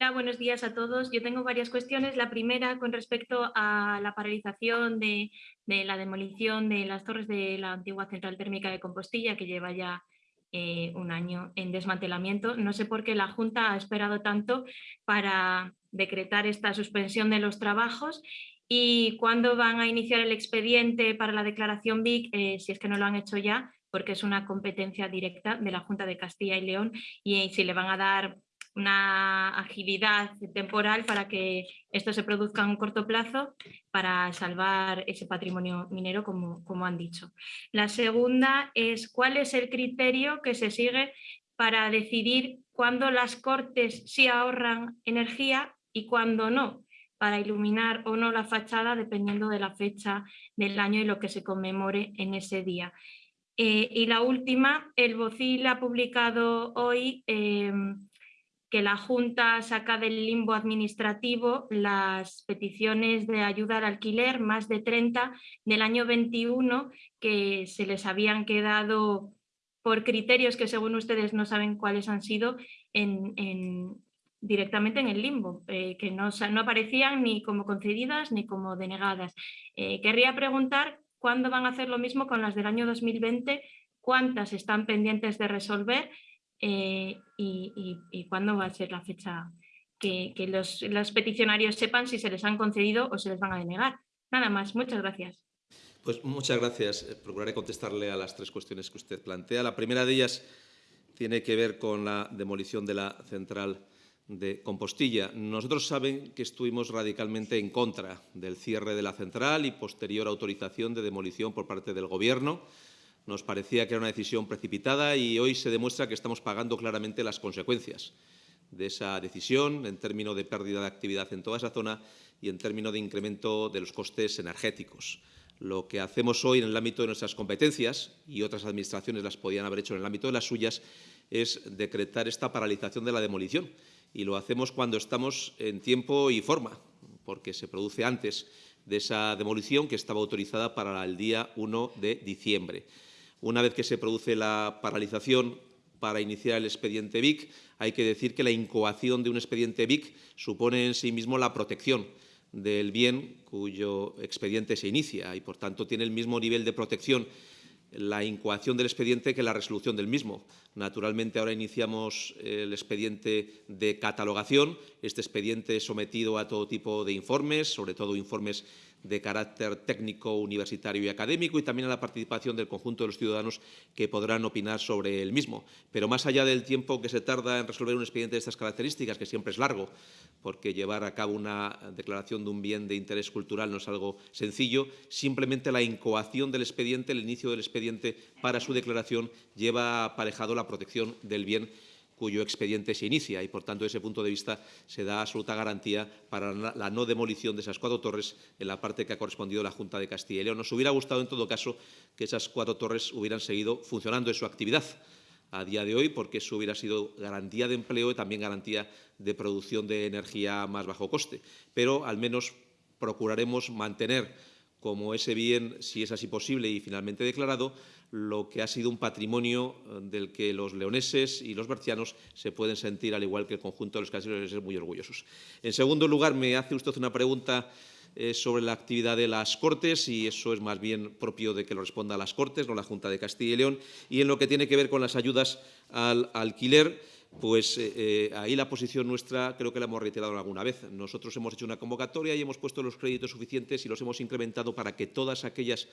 Hola, buenos días a todos. Yo tengo varias cuestiones. La primera con respecto a la paralización de, de la demolición de las torres de la antigua central térmica de Compostilla, que lleva ya eh, un año en desmantelamiento. No sé por qué la Junta ha esperado tanto para decretar esta suspensión de los trabajos y cuándo van a iniciar el expediente para la declaración BIC, eh, si es que no lo han hecho ya, porque es una competencia directa de la Junta de Castilla y León y si le van a dar una agilidad temporal para que esto se produzca en un corto plazo para salvar ese patrimonio minero, como, como han dicho. La segunda es cuál es el criterio que se sigue para decidir cuándo las cortes sí ahorran energía y cuándo no, para iluminar o no la fachada dependiendo de la fecha del año y lo que se conmemore en ese día. Eh, y la última, el BOCIL ha publicado hoy eh, que la Junta saca del limbo administrativo las peticiones de ayuda al alquiler, más de 30 del año 21, que se les habían quedado por criterios que según ustedes no saben cuáles han sido, en, directamente en el limbo, eh, que no, no, aparecían ni como concedidas ni como denegadas. Eh, querría preguntar cuándo van a hacer lo mismo con las del año 2020, cuántas están pendientes de resolver eh, y, cuándo va a ser la fecha que, los, peticionarios sepan si se les han concedido o se les van a denegar. Nada más, muchas gracias. Pues muchas gracias. Procuraré contestarle a las tres cuestiones que usted plantea. La primera de ellas tiene que ver con la demolición de la central de Compostilla. Nosotros saben que estuvimos radicalmente en contra del cierre de la central y posterior autorización de demolición por parte del Gobierno. Nos parecía que era una decisión precipitada y hoy se demuestra que estamos pagando claramente las consecuencias de esa decisión en términos de pérdida de actividad en toda esa zona y en términos de incremento de los costes energéticos. Lo que hacemos hoy en el ámbito de nuestras competencias, y otras administraciones las podían haber hecho en el ámbito de las suyas, es decretar esta paralización de la demolición. Y lo hacemos cuando estamos en tiempo y forma, porque se produce antes de esa demolición que estaba autorizada para el día 1 de diciembre. Una vez que se produce la paralización para iniciar el expediente BIC, hay que decir que la incoación de un expediente BIC supone en sí mismo la protección del bien cuyo expediente se inicia y, por tanto, tiene el mismo nivel de protección la incoación del expediente que la resolución del mismo. Naturalmente, ahora iniciamos el expediente de catalogación. Este expediente es sometido a todo tipo de informes, sobre todo informes de carácter técnico, universitario y académico y también a la participación del conjunto de los ciudadanos que podrán opinar sobre el mismo. Pero más allá del tiempo que se tarda en resolver un expediente de estas características, que siempre es largo, porque llevar a cabo una declaración de un bien de interés cultural no es algo sencillo, simplemente la incoación del expediente, el inicio del expediente para su declaración lleva aparejado la protección del bien cuyo expediente se inicia y, por tanto, desde ese punto de vista se da absoluta garantía para la no demolición de esas cuatro torres en la parte que ha correspondido a la Junta de Castilla y León. Nos hubiera gustado, en todo caso, que esas cuatro torres hubieran seguido funcionando en su actividad a día de hoy, porque eso hubiera sido garantía de empleo y también garantía de producción de energía más bajo coste. Pero, al menos, procuraremos mantener como ese bien, si es así posible y finalmente declarado, lo que ha sido un patrimonio eh, del que los leoneses y los bercianos se pueden sentir, al igual que el conjunto de los caseros, muy orgullosos. En segundo lugar, me hace usted una pregunta eh, sobre la actividad de las Cortes y eso es más bien propio de que lo responda a las Cortes, no la Junta de Castilla y León. Y en lo que tiene que ver con las ayudas al alquiler, pues eh, ahí la posición nuestra creo que la hemos reiterado alguna vez. Nosotros hemos hecho una convocatoria y hemos puesto los créditos suficientes y los hemos incrementado para que todas aquellas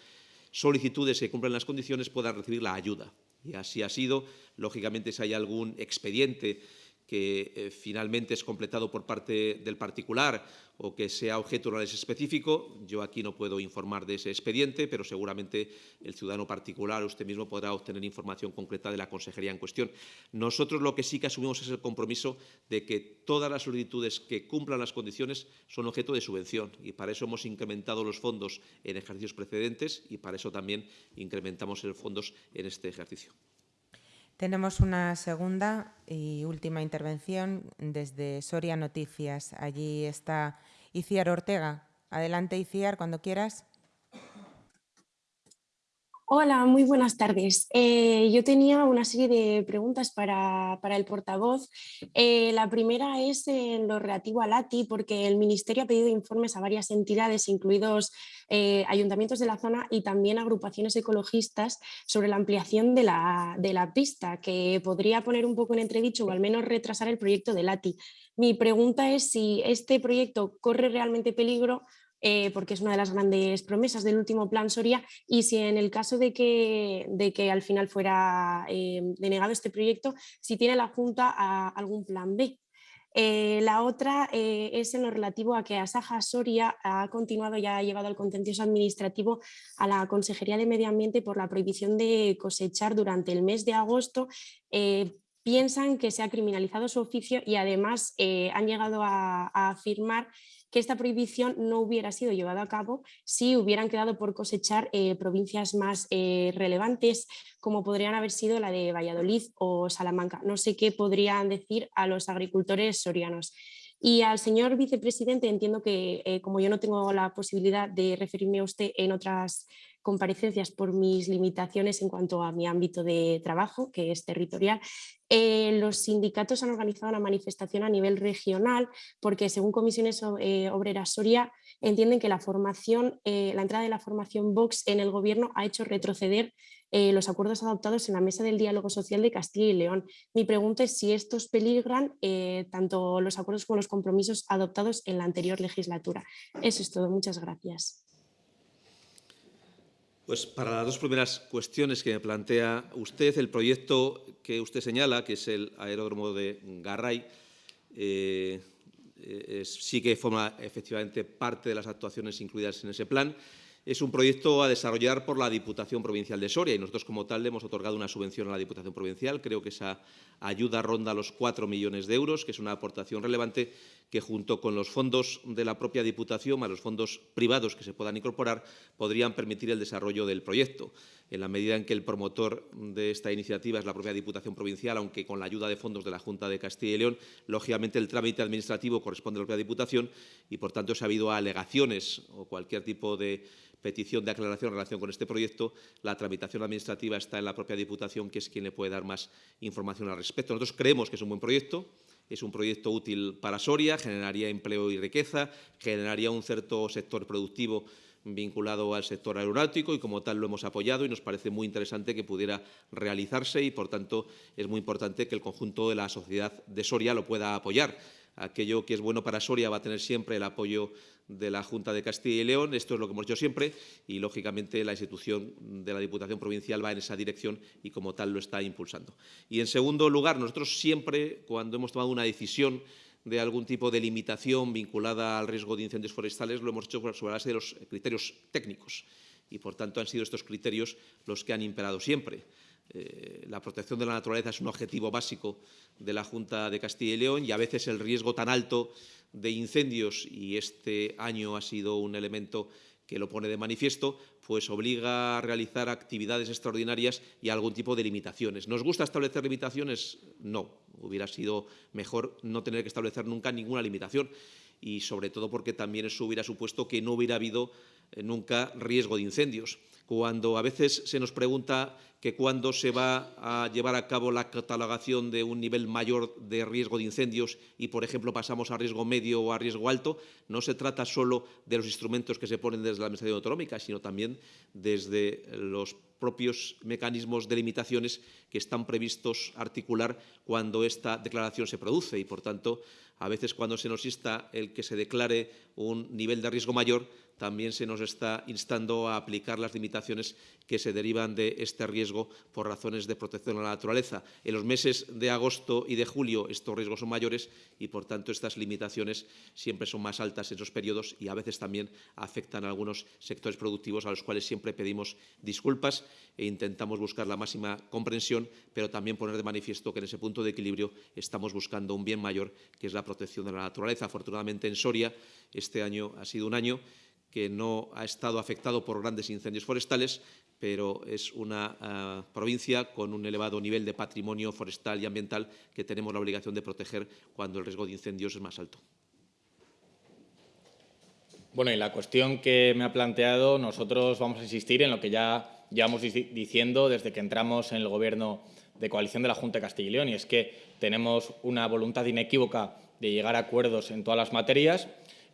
solicitudes que cumplan las condiciones puedan recibir la ayuda. Y así ha sido. Lógicamente, si hay algún expediente que eh, finalmente es completado por parte del particular o que sea objeto de un análisis específico. Yo aquí no puedo informar de ese expediente, pero seguramente el ciudadano particular usted mismo podrá obtener información concreta de la consejería en cuestión. Nosotros lo que sí que asumimos es el compromiso de que todas las solicitudes que cumplan las condiciones son objeto de subvención y para eso hemos incrementado los fondos en ejercicios precedentes y para eso también incrementamos los fondos en este ejercicio. Tenemos una segunda y última intervención desde Soria Noticias. Allí está Iciar Ortega. Adelante, Iciar, cuando quieras. Hola, muy buenas tardes. Eh, yo tenía una serie de preguntas para, el portavoz. Eh, la primera es en lo relativo al ATI, porque el Ministerio ha pedido informes a varias entidades, incluidos eh, ayuntamientos de la zona y también agrupaciones ecologistas, sobre la ampliación de la, de la pista, que podría poner un poco en entredicho o al menos retrasar el proyecto del ATI. Mi pregunta es si este proyecto corre realmente peligro eh, porque es una de las grandes promesas del último plan Soria, y si en el caso de que, de que al final fuera eh, denegado este proyecto, si tiene la Junta algún plan B. Eh, la otra es en lo relativo a que Asaja Soria ha continuado y ha llevado al contencioso administrativo a la Consejería de Medio Ambiente por la prohibición de cosechar durante el mes de agosto piensan que se ha criminalizado su oficio y además han llegado a, a afirmar que esta prohibición no hubiera sido llevada a cabo si hubieran quedado por cosechar eh, provincias más eh, relevantes como podrían haber sido la de Valladolid o Salamanca. No sé qué podrían decir a los agricultores sorianos. Y al señor vicepresidente entiendo que eh, como yo no tengo la posibilidad de referirme a usted en otras comparecencias por mis limitaciones en cuanto a mi ámbito de trabajo, que es territorial, eh, los sindicatos han organizado una manifestación a nivel regional porque según Comisiones eh, Obreras Soria entienden que la, formación, eh, la entrada de la formación Vox en el gobierno ha hecho retroceder los acuerdos adoptados en la Mesa del Diálogo Social de Castilla y León. Mi pregunta es si estos peligran tanto los acuerdos como los compromisos adoptados en la anterior legislatura. Eso es todo. Muchas gracias. Pues para las dos primeras cuestiones que me plantea usted, el proyecto que usted señala, que es el aeródromo de Garray, eh, sí que forma efectivamente parte de las actuaciones incluidas en ese plan. Es un proyecto a desarrollar por la Diputación Provincial de Soria y nosotros como tal le hemos otorgado una subvención a la Diputación Provincial. Creo que esa ayuda ronda los 4 millones de euros, que es una aportación relevante que junto con los fondos de la propia Diputación, más los fondos privados que se puedan incorporar, podrían permitir el desarrollo del proyecto. En la medida en que el promotor de esta iniciativa es la propia Diputación Provincial, aunque con la ayuda de fondos de la Junta de Castilla y León, lógicamente el trámite administrativo corresponde a la propia Diputación y, por tanto, si ha habido alegaciones o cualquier tipo de petición de aclaración en relación con este proyecto, la tramitación administrativa está en la propia Diputación, que es quien le puede dar más información al respecto. Nosotros creemos que es un buen proyecto, es un proyecto útil para Soria, generaría empleo y riqueza, generaría un cierto sector productivo vinculado al sector aeronáutico y como tal lo hemos apoyado y nos parece muy interesante que pudiera realizarse y por tanto es muy importante que el conjunto de la sociedad de Soria lo pueda apoyar. Aquello que es bueno para Soria va a tener siempre el apoyo de la Junta de Castilla y León, esto es lo que hemos hecho siempre y, lógicamente, la institución de la Diputación Provincial va en esa dirección y, como tal, lo está impulsando. Y, en segundo lugar, nosotros siempre, cuando hemos tomado una decisión de algún tipo de limitación vinculada al riesgo de incendios forestales, lo hemos hecho sobre la base de los criterios técnicos y, por tanto, han sido estos criterios los que han imperado siempre. Eh, la protección de la naturaleza es un objetivo básico de la Junta de Castilla y León y a veces el riesgo tan alto de incendios, y este año ha sido un elemento que lo pone de manifiesto, pues obliga a realizar actividades extraordinarias y algún tipo de limitaciones. ¿Nos gusta establecer limitaciones? No, hubiera sido mejor no tener que establecer nunca ninguna limitación y sobre todo porque también eso hubiera supuesto que no hubiera habido eh, nunca riesgo de incendios. Cuando a veces se nos pregunta que cuándo se va a llevar a cabo la catalogación de un nivel mayor de riesgo de incendios y, por ejemplo, pasamos a riesgo medio o a riesgo alto, no se trata solo de los instrumentos que se ponen desde la Administración Autonómica, sino también desde los propios mecanismos de limitaciones que están previstos articular cuando esta declaración se produce. Y, por tanto, a veces cuando se nos insta el que se declare un nivel de riesgo mayor, también se nos está instando a aplicar las limitaciones que se derivan de este riesgo por razones de protección a la naturaleza. En los meses de agosto y de julio estos riesgos son mayores y, por tanto, estas limitaciones siempre son más altas en esos periodos y a veces también afectan a algunos sectores productivos a los cuales siempre pedimos disculpas e intentamos buscar la máxima comprensión, pero también poner de manifiesto que en ese punto de equilibrio estamos buscando un bien mayor, que es la protección de la naturaleza. Afortunadamente, en Soria, este año ha sido un año que no ha estado afectado por grandes incendios forestales, pero es una uh, provincia con un elevado nivel de patrimonio forestal y ambiental que tenemos la obligación de proteger cuando el riesgo de incendios es más alto. Bueno, y la cuestión que me ha planteado, nosotros vamos a insistir en lo que ya llevamos diciendo desde que entramos en el Gobierno de coalición de la Junta de Castilla y León, y es que tenemos una voluntad inequívoca de llegar a acuerdos en todas las materias.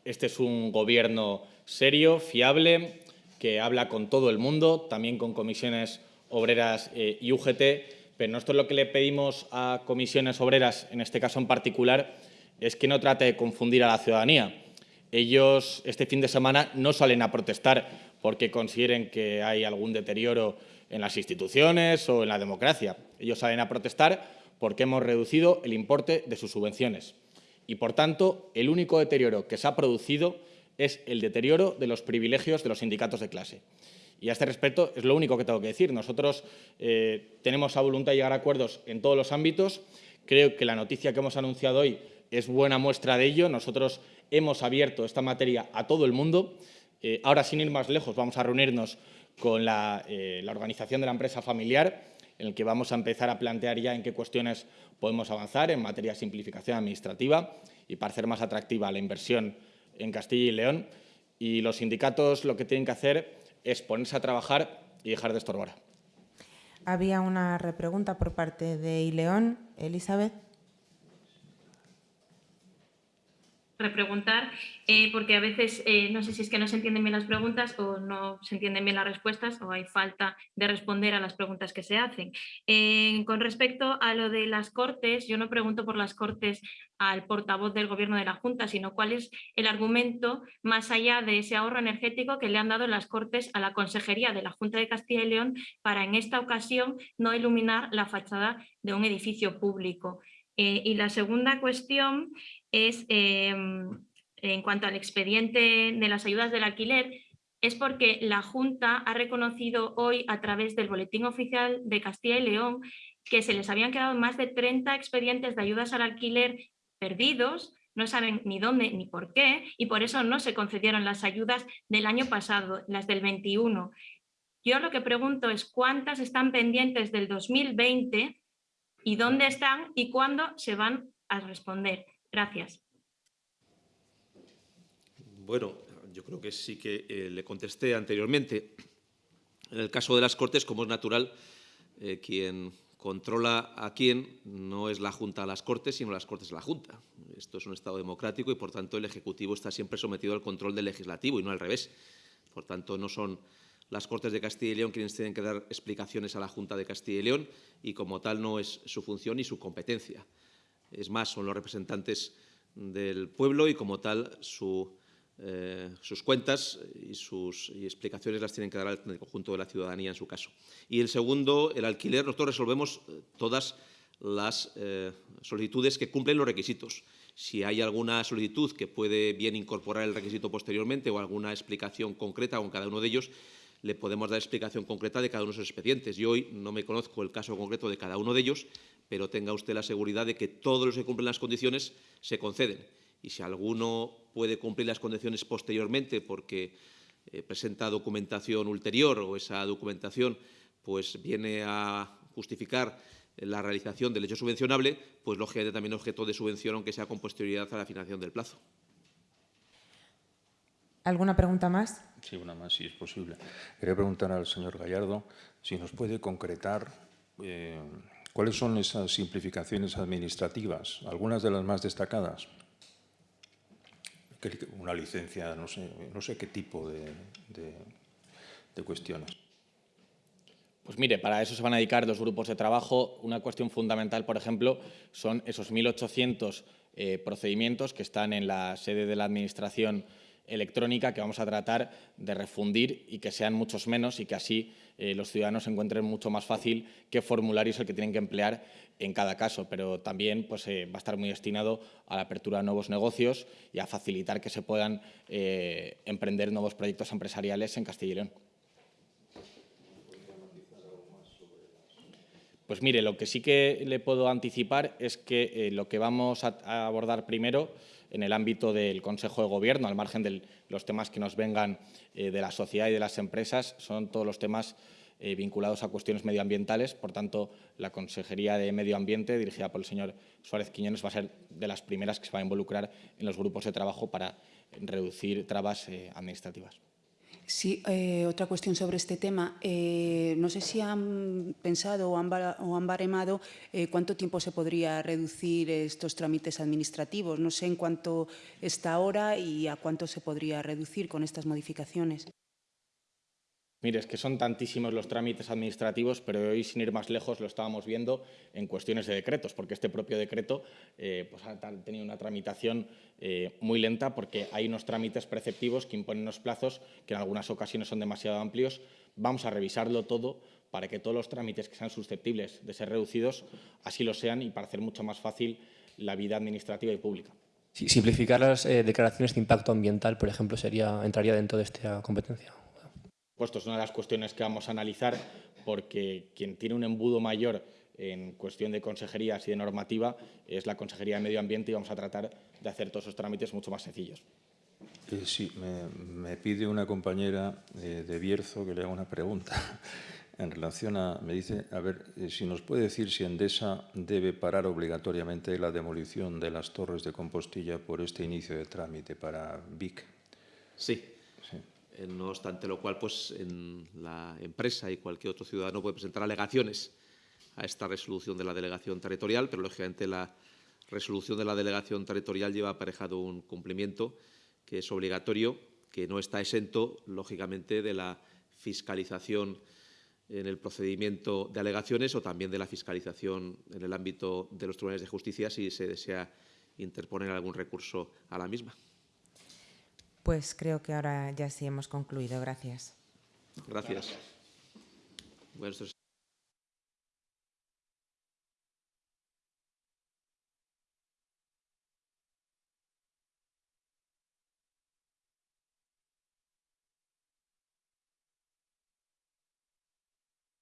Este es un Gobierno serio, fiable, que habla con todo el mundo, también con comisiones obreras eh, y UGT, pero nosotros lo que le pedimos a comisiones obreras, en este caso en particular, es que no trate de confundir a la ciudadanía. Ellos este fin de semana no salen a protestar porque consideren que hay algún deterioro en las instituciones o en la democracia. Ellos salen a protestar porque hemos reducido el importe de sus subvenciones. Y, por tanto, el único deterioro que se ha producido es el deterioro de los privilegios de los sindicatos de clase. Y a este respecto es lo único que tengo que decir. Nosotros eh, tenemos la voluntad de llegar a acuerdos en todos los ámbitos. Creo que la noticia que hemos anunciado hoy es buena muestra de ello. Nosotros hemos abierto esta materia a todo el mundo. Eh, ahora, sin ir más lejos, vamos a reunirnos con la, eh, la organización de la empresa familiar, en el que vamos a empezar a plantear ya en qué cuestiones podemos avanzar en materia de simplificación administrativa y para hacer más atractiva la inversión en Castilla y León y los sindicatos lo que tienen que hacer es ponerse a trabajar y dejar de estorbar. Había una repregunta por parte de Ileón. Elizabeth. Repreguntar, eh, porque a veces eh, no sé si es que no se entienden bien las preguntas o no se entienden bien las respuestas o hay falta de responder a las preguntas que se hacen. Eh, con respecto a lo de las Cortes, yo no pregunto por las Cortes al portavoz del Gobierno de la Junta, sino cuál es el argumento más allá de ese ahorro energético que le han dado las Cortes a la Consejería de la Junta de Castilla y León para en esta ocasión no iluminar la fachada de un edificio público. Eh, y la segunda cuestión es, em, en cuanto al expediente de las ayudas del alquiler, es porque la Junta ha reconocido hoy a través del Boletín Oficial de Castilla y León que se les habían quedado más de 30 expedientes de ayudas al alquiler perdidos, no saben ni dónde ni por qué, y por eso no se concedieron las ayudas del año pasado, las del 21. Yo lo que pregunto es cuántas están pendientes del 2020 y dónde están y cuándo se van a responder. Gracias. Bueno, yo creo que sí que eh, le contesté anteriormente. En el caso de las Cortes, como es natural, eh, quien controla a quién no es la Junta a las Cortes, sino las Cortes a la Junta. Esto es un Estado democrático y, por tanto, el Ejecutivo está siempre sometido al control del Legislativo y no al revés. Por tanto, no son las Cortes de Castilla y León tienen que dar explicaciones a la Junta de Castilla y León y como tal no es su función ni su competencia. Es más, son los representantes del pueblo y como tal eh, sus cuentas y sus explicaciones las tienen que dar al conjunto de la ciudadanía en su caso. Y el segundo, el alquiler, nosotros resolvemos eh, todas las eh, solicitudes que cumplen los requisitos. Si hay alguna solicitud que puede bien incorporar el requisito posteriormente o alguna explicación concreta con cada uno de ellos, le podemos dar explicación concreta de cada uno de esos expedientes. Yo hoy no me conozco el caso concreto de cada uno de ellos, pero tenga usted la seguridad de que todos los que cumplen las condiciones se conceden. Y si alguno puede cumplir las condiciones posteriormente porque eh, presenta documentación ulterior o esa documentación pues viene a justificar la realización del hecho subvencionable, pues lógicamente también objeto de subvención, aunque sea con posterioridad a la financiación del plazo. ¿Alguna pregunta más? Sí, una más, si es posible. Quería preguntar al señor Gallardo si nos puede concretar eh, cuáles son esas simplificaciones administrativas, algunas de las más destacadas. Una licencia, no sé, no sé qué tipo de, de, cuestiones. Pues mire, para eso se van a dedicar dos grupos de trabajo. Una cuestión fundamental, por ejemplo, son esos 1.800 eh, procedimientos que están en la sede de la Administración electrónica que vamos a tratar de refundir y que sean muchos menos y que así eh, los ciudadanos encuentren mucho más fácil qué formulario es el que tienen que emplear en cada caso, pero también pues, eh, va a estar muy destinado a la apertura de nuevos negocios y a facilitar que se puedan eh, emprender nuevos proyectos empresariales en Castilla y León. Pues mire, lo que sí que le puedo anticipar es que lo que vamos a abordar primero en el ámbito del Consejo de Gobierno, al margen de los temas que nos vengan eh, de la sociedad y de las empresas, son todos los temas eh, vinculados a cuestiones medioambientales. Por tanto, la Consejería de Medio Ambiente, dirigida por el señor Suárez Quiñones, va a ser de las primeras que se va a involucrar en los grupos de trabajo para reducir trabas eh, administrativas. Sí, eh, otra cuestión sobre este tema. Eh, no sé si han pensado o han, o han baremado eh, cuánto tiempo se podría reducir estos trámites administrativos. No sé en cuánto está ahora y a cuánto se podría reducir con estas modificaciones. Mire, es que son tantísimos los trámites administrativos, pero hoy, sin ir más lejos, lo estábamos viendo en cuestiones de decretos, porque este propio decreto eh, pues ha tenido una tramitación eh, muy lenta porque hay unos trámites preceptivos que imponen unos plazos que en algunas ocasiones son demasiado amplios. Vamos a revisarlo todo para que todos los trámites que sean susceptibles de ser reducidos así lo sean y para hacer mucho más fácil la vida administrativa y pública. simplificar las eh, declaraciones de impacto ambiental, por ejemplo, sería, entraría dentro de esta competencia. Esto es una de las cuestiones que vamos a analizar porque quien tiene un embudo mayor en cuestión de consejerías y de normativa es la Consejería de Medio Ambiente y vamos a tratar de hacer todos esos trámites mucho más sencillos. Eh, sí, me, pide una compañera eh, de Bierzo que le haga una pregunta en relación a, me dice, a ver, eh, si nos puede decir si Endesa debe parar obligatoriamente la demolición de las torres de Compostilla por este inicio de trámite para VIC. Sí, no obstante lo cual, pues en la empresa y cualquier otro ciudadano puede presentar alegaciones a esta resolución de la delegación territorial, pero lógicamente la resolución de la delegación territorial lleva aparejado un cumplimiento que es obligatorio, que no está exento, lógicamente, de la fiscalización en el procedimiento de alegaciones o también de la fiscalización en el ámbito de los tribunales de justicia si se desea interponer algún recurso a la misma. Pues creo que ahora ya sí hemos concluido. Gracias. Gracias.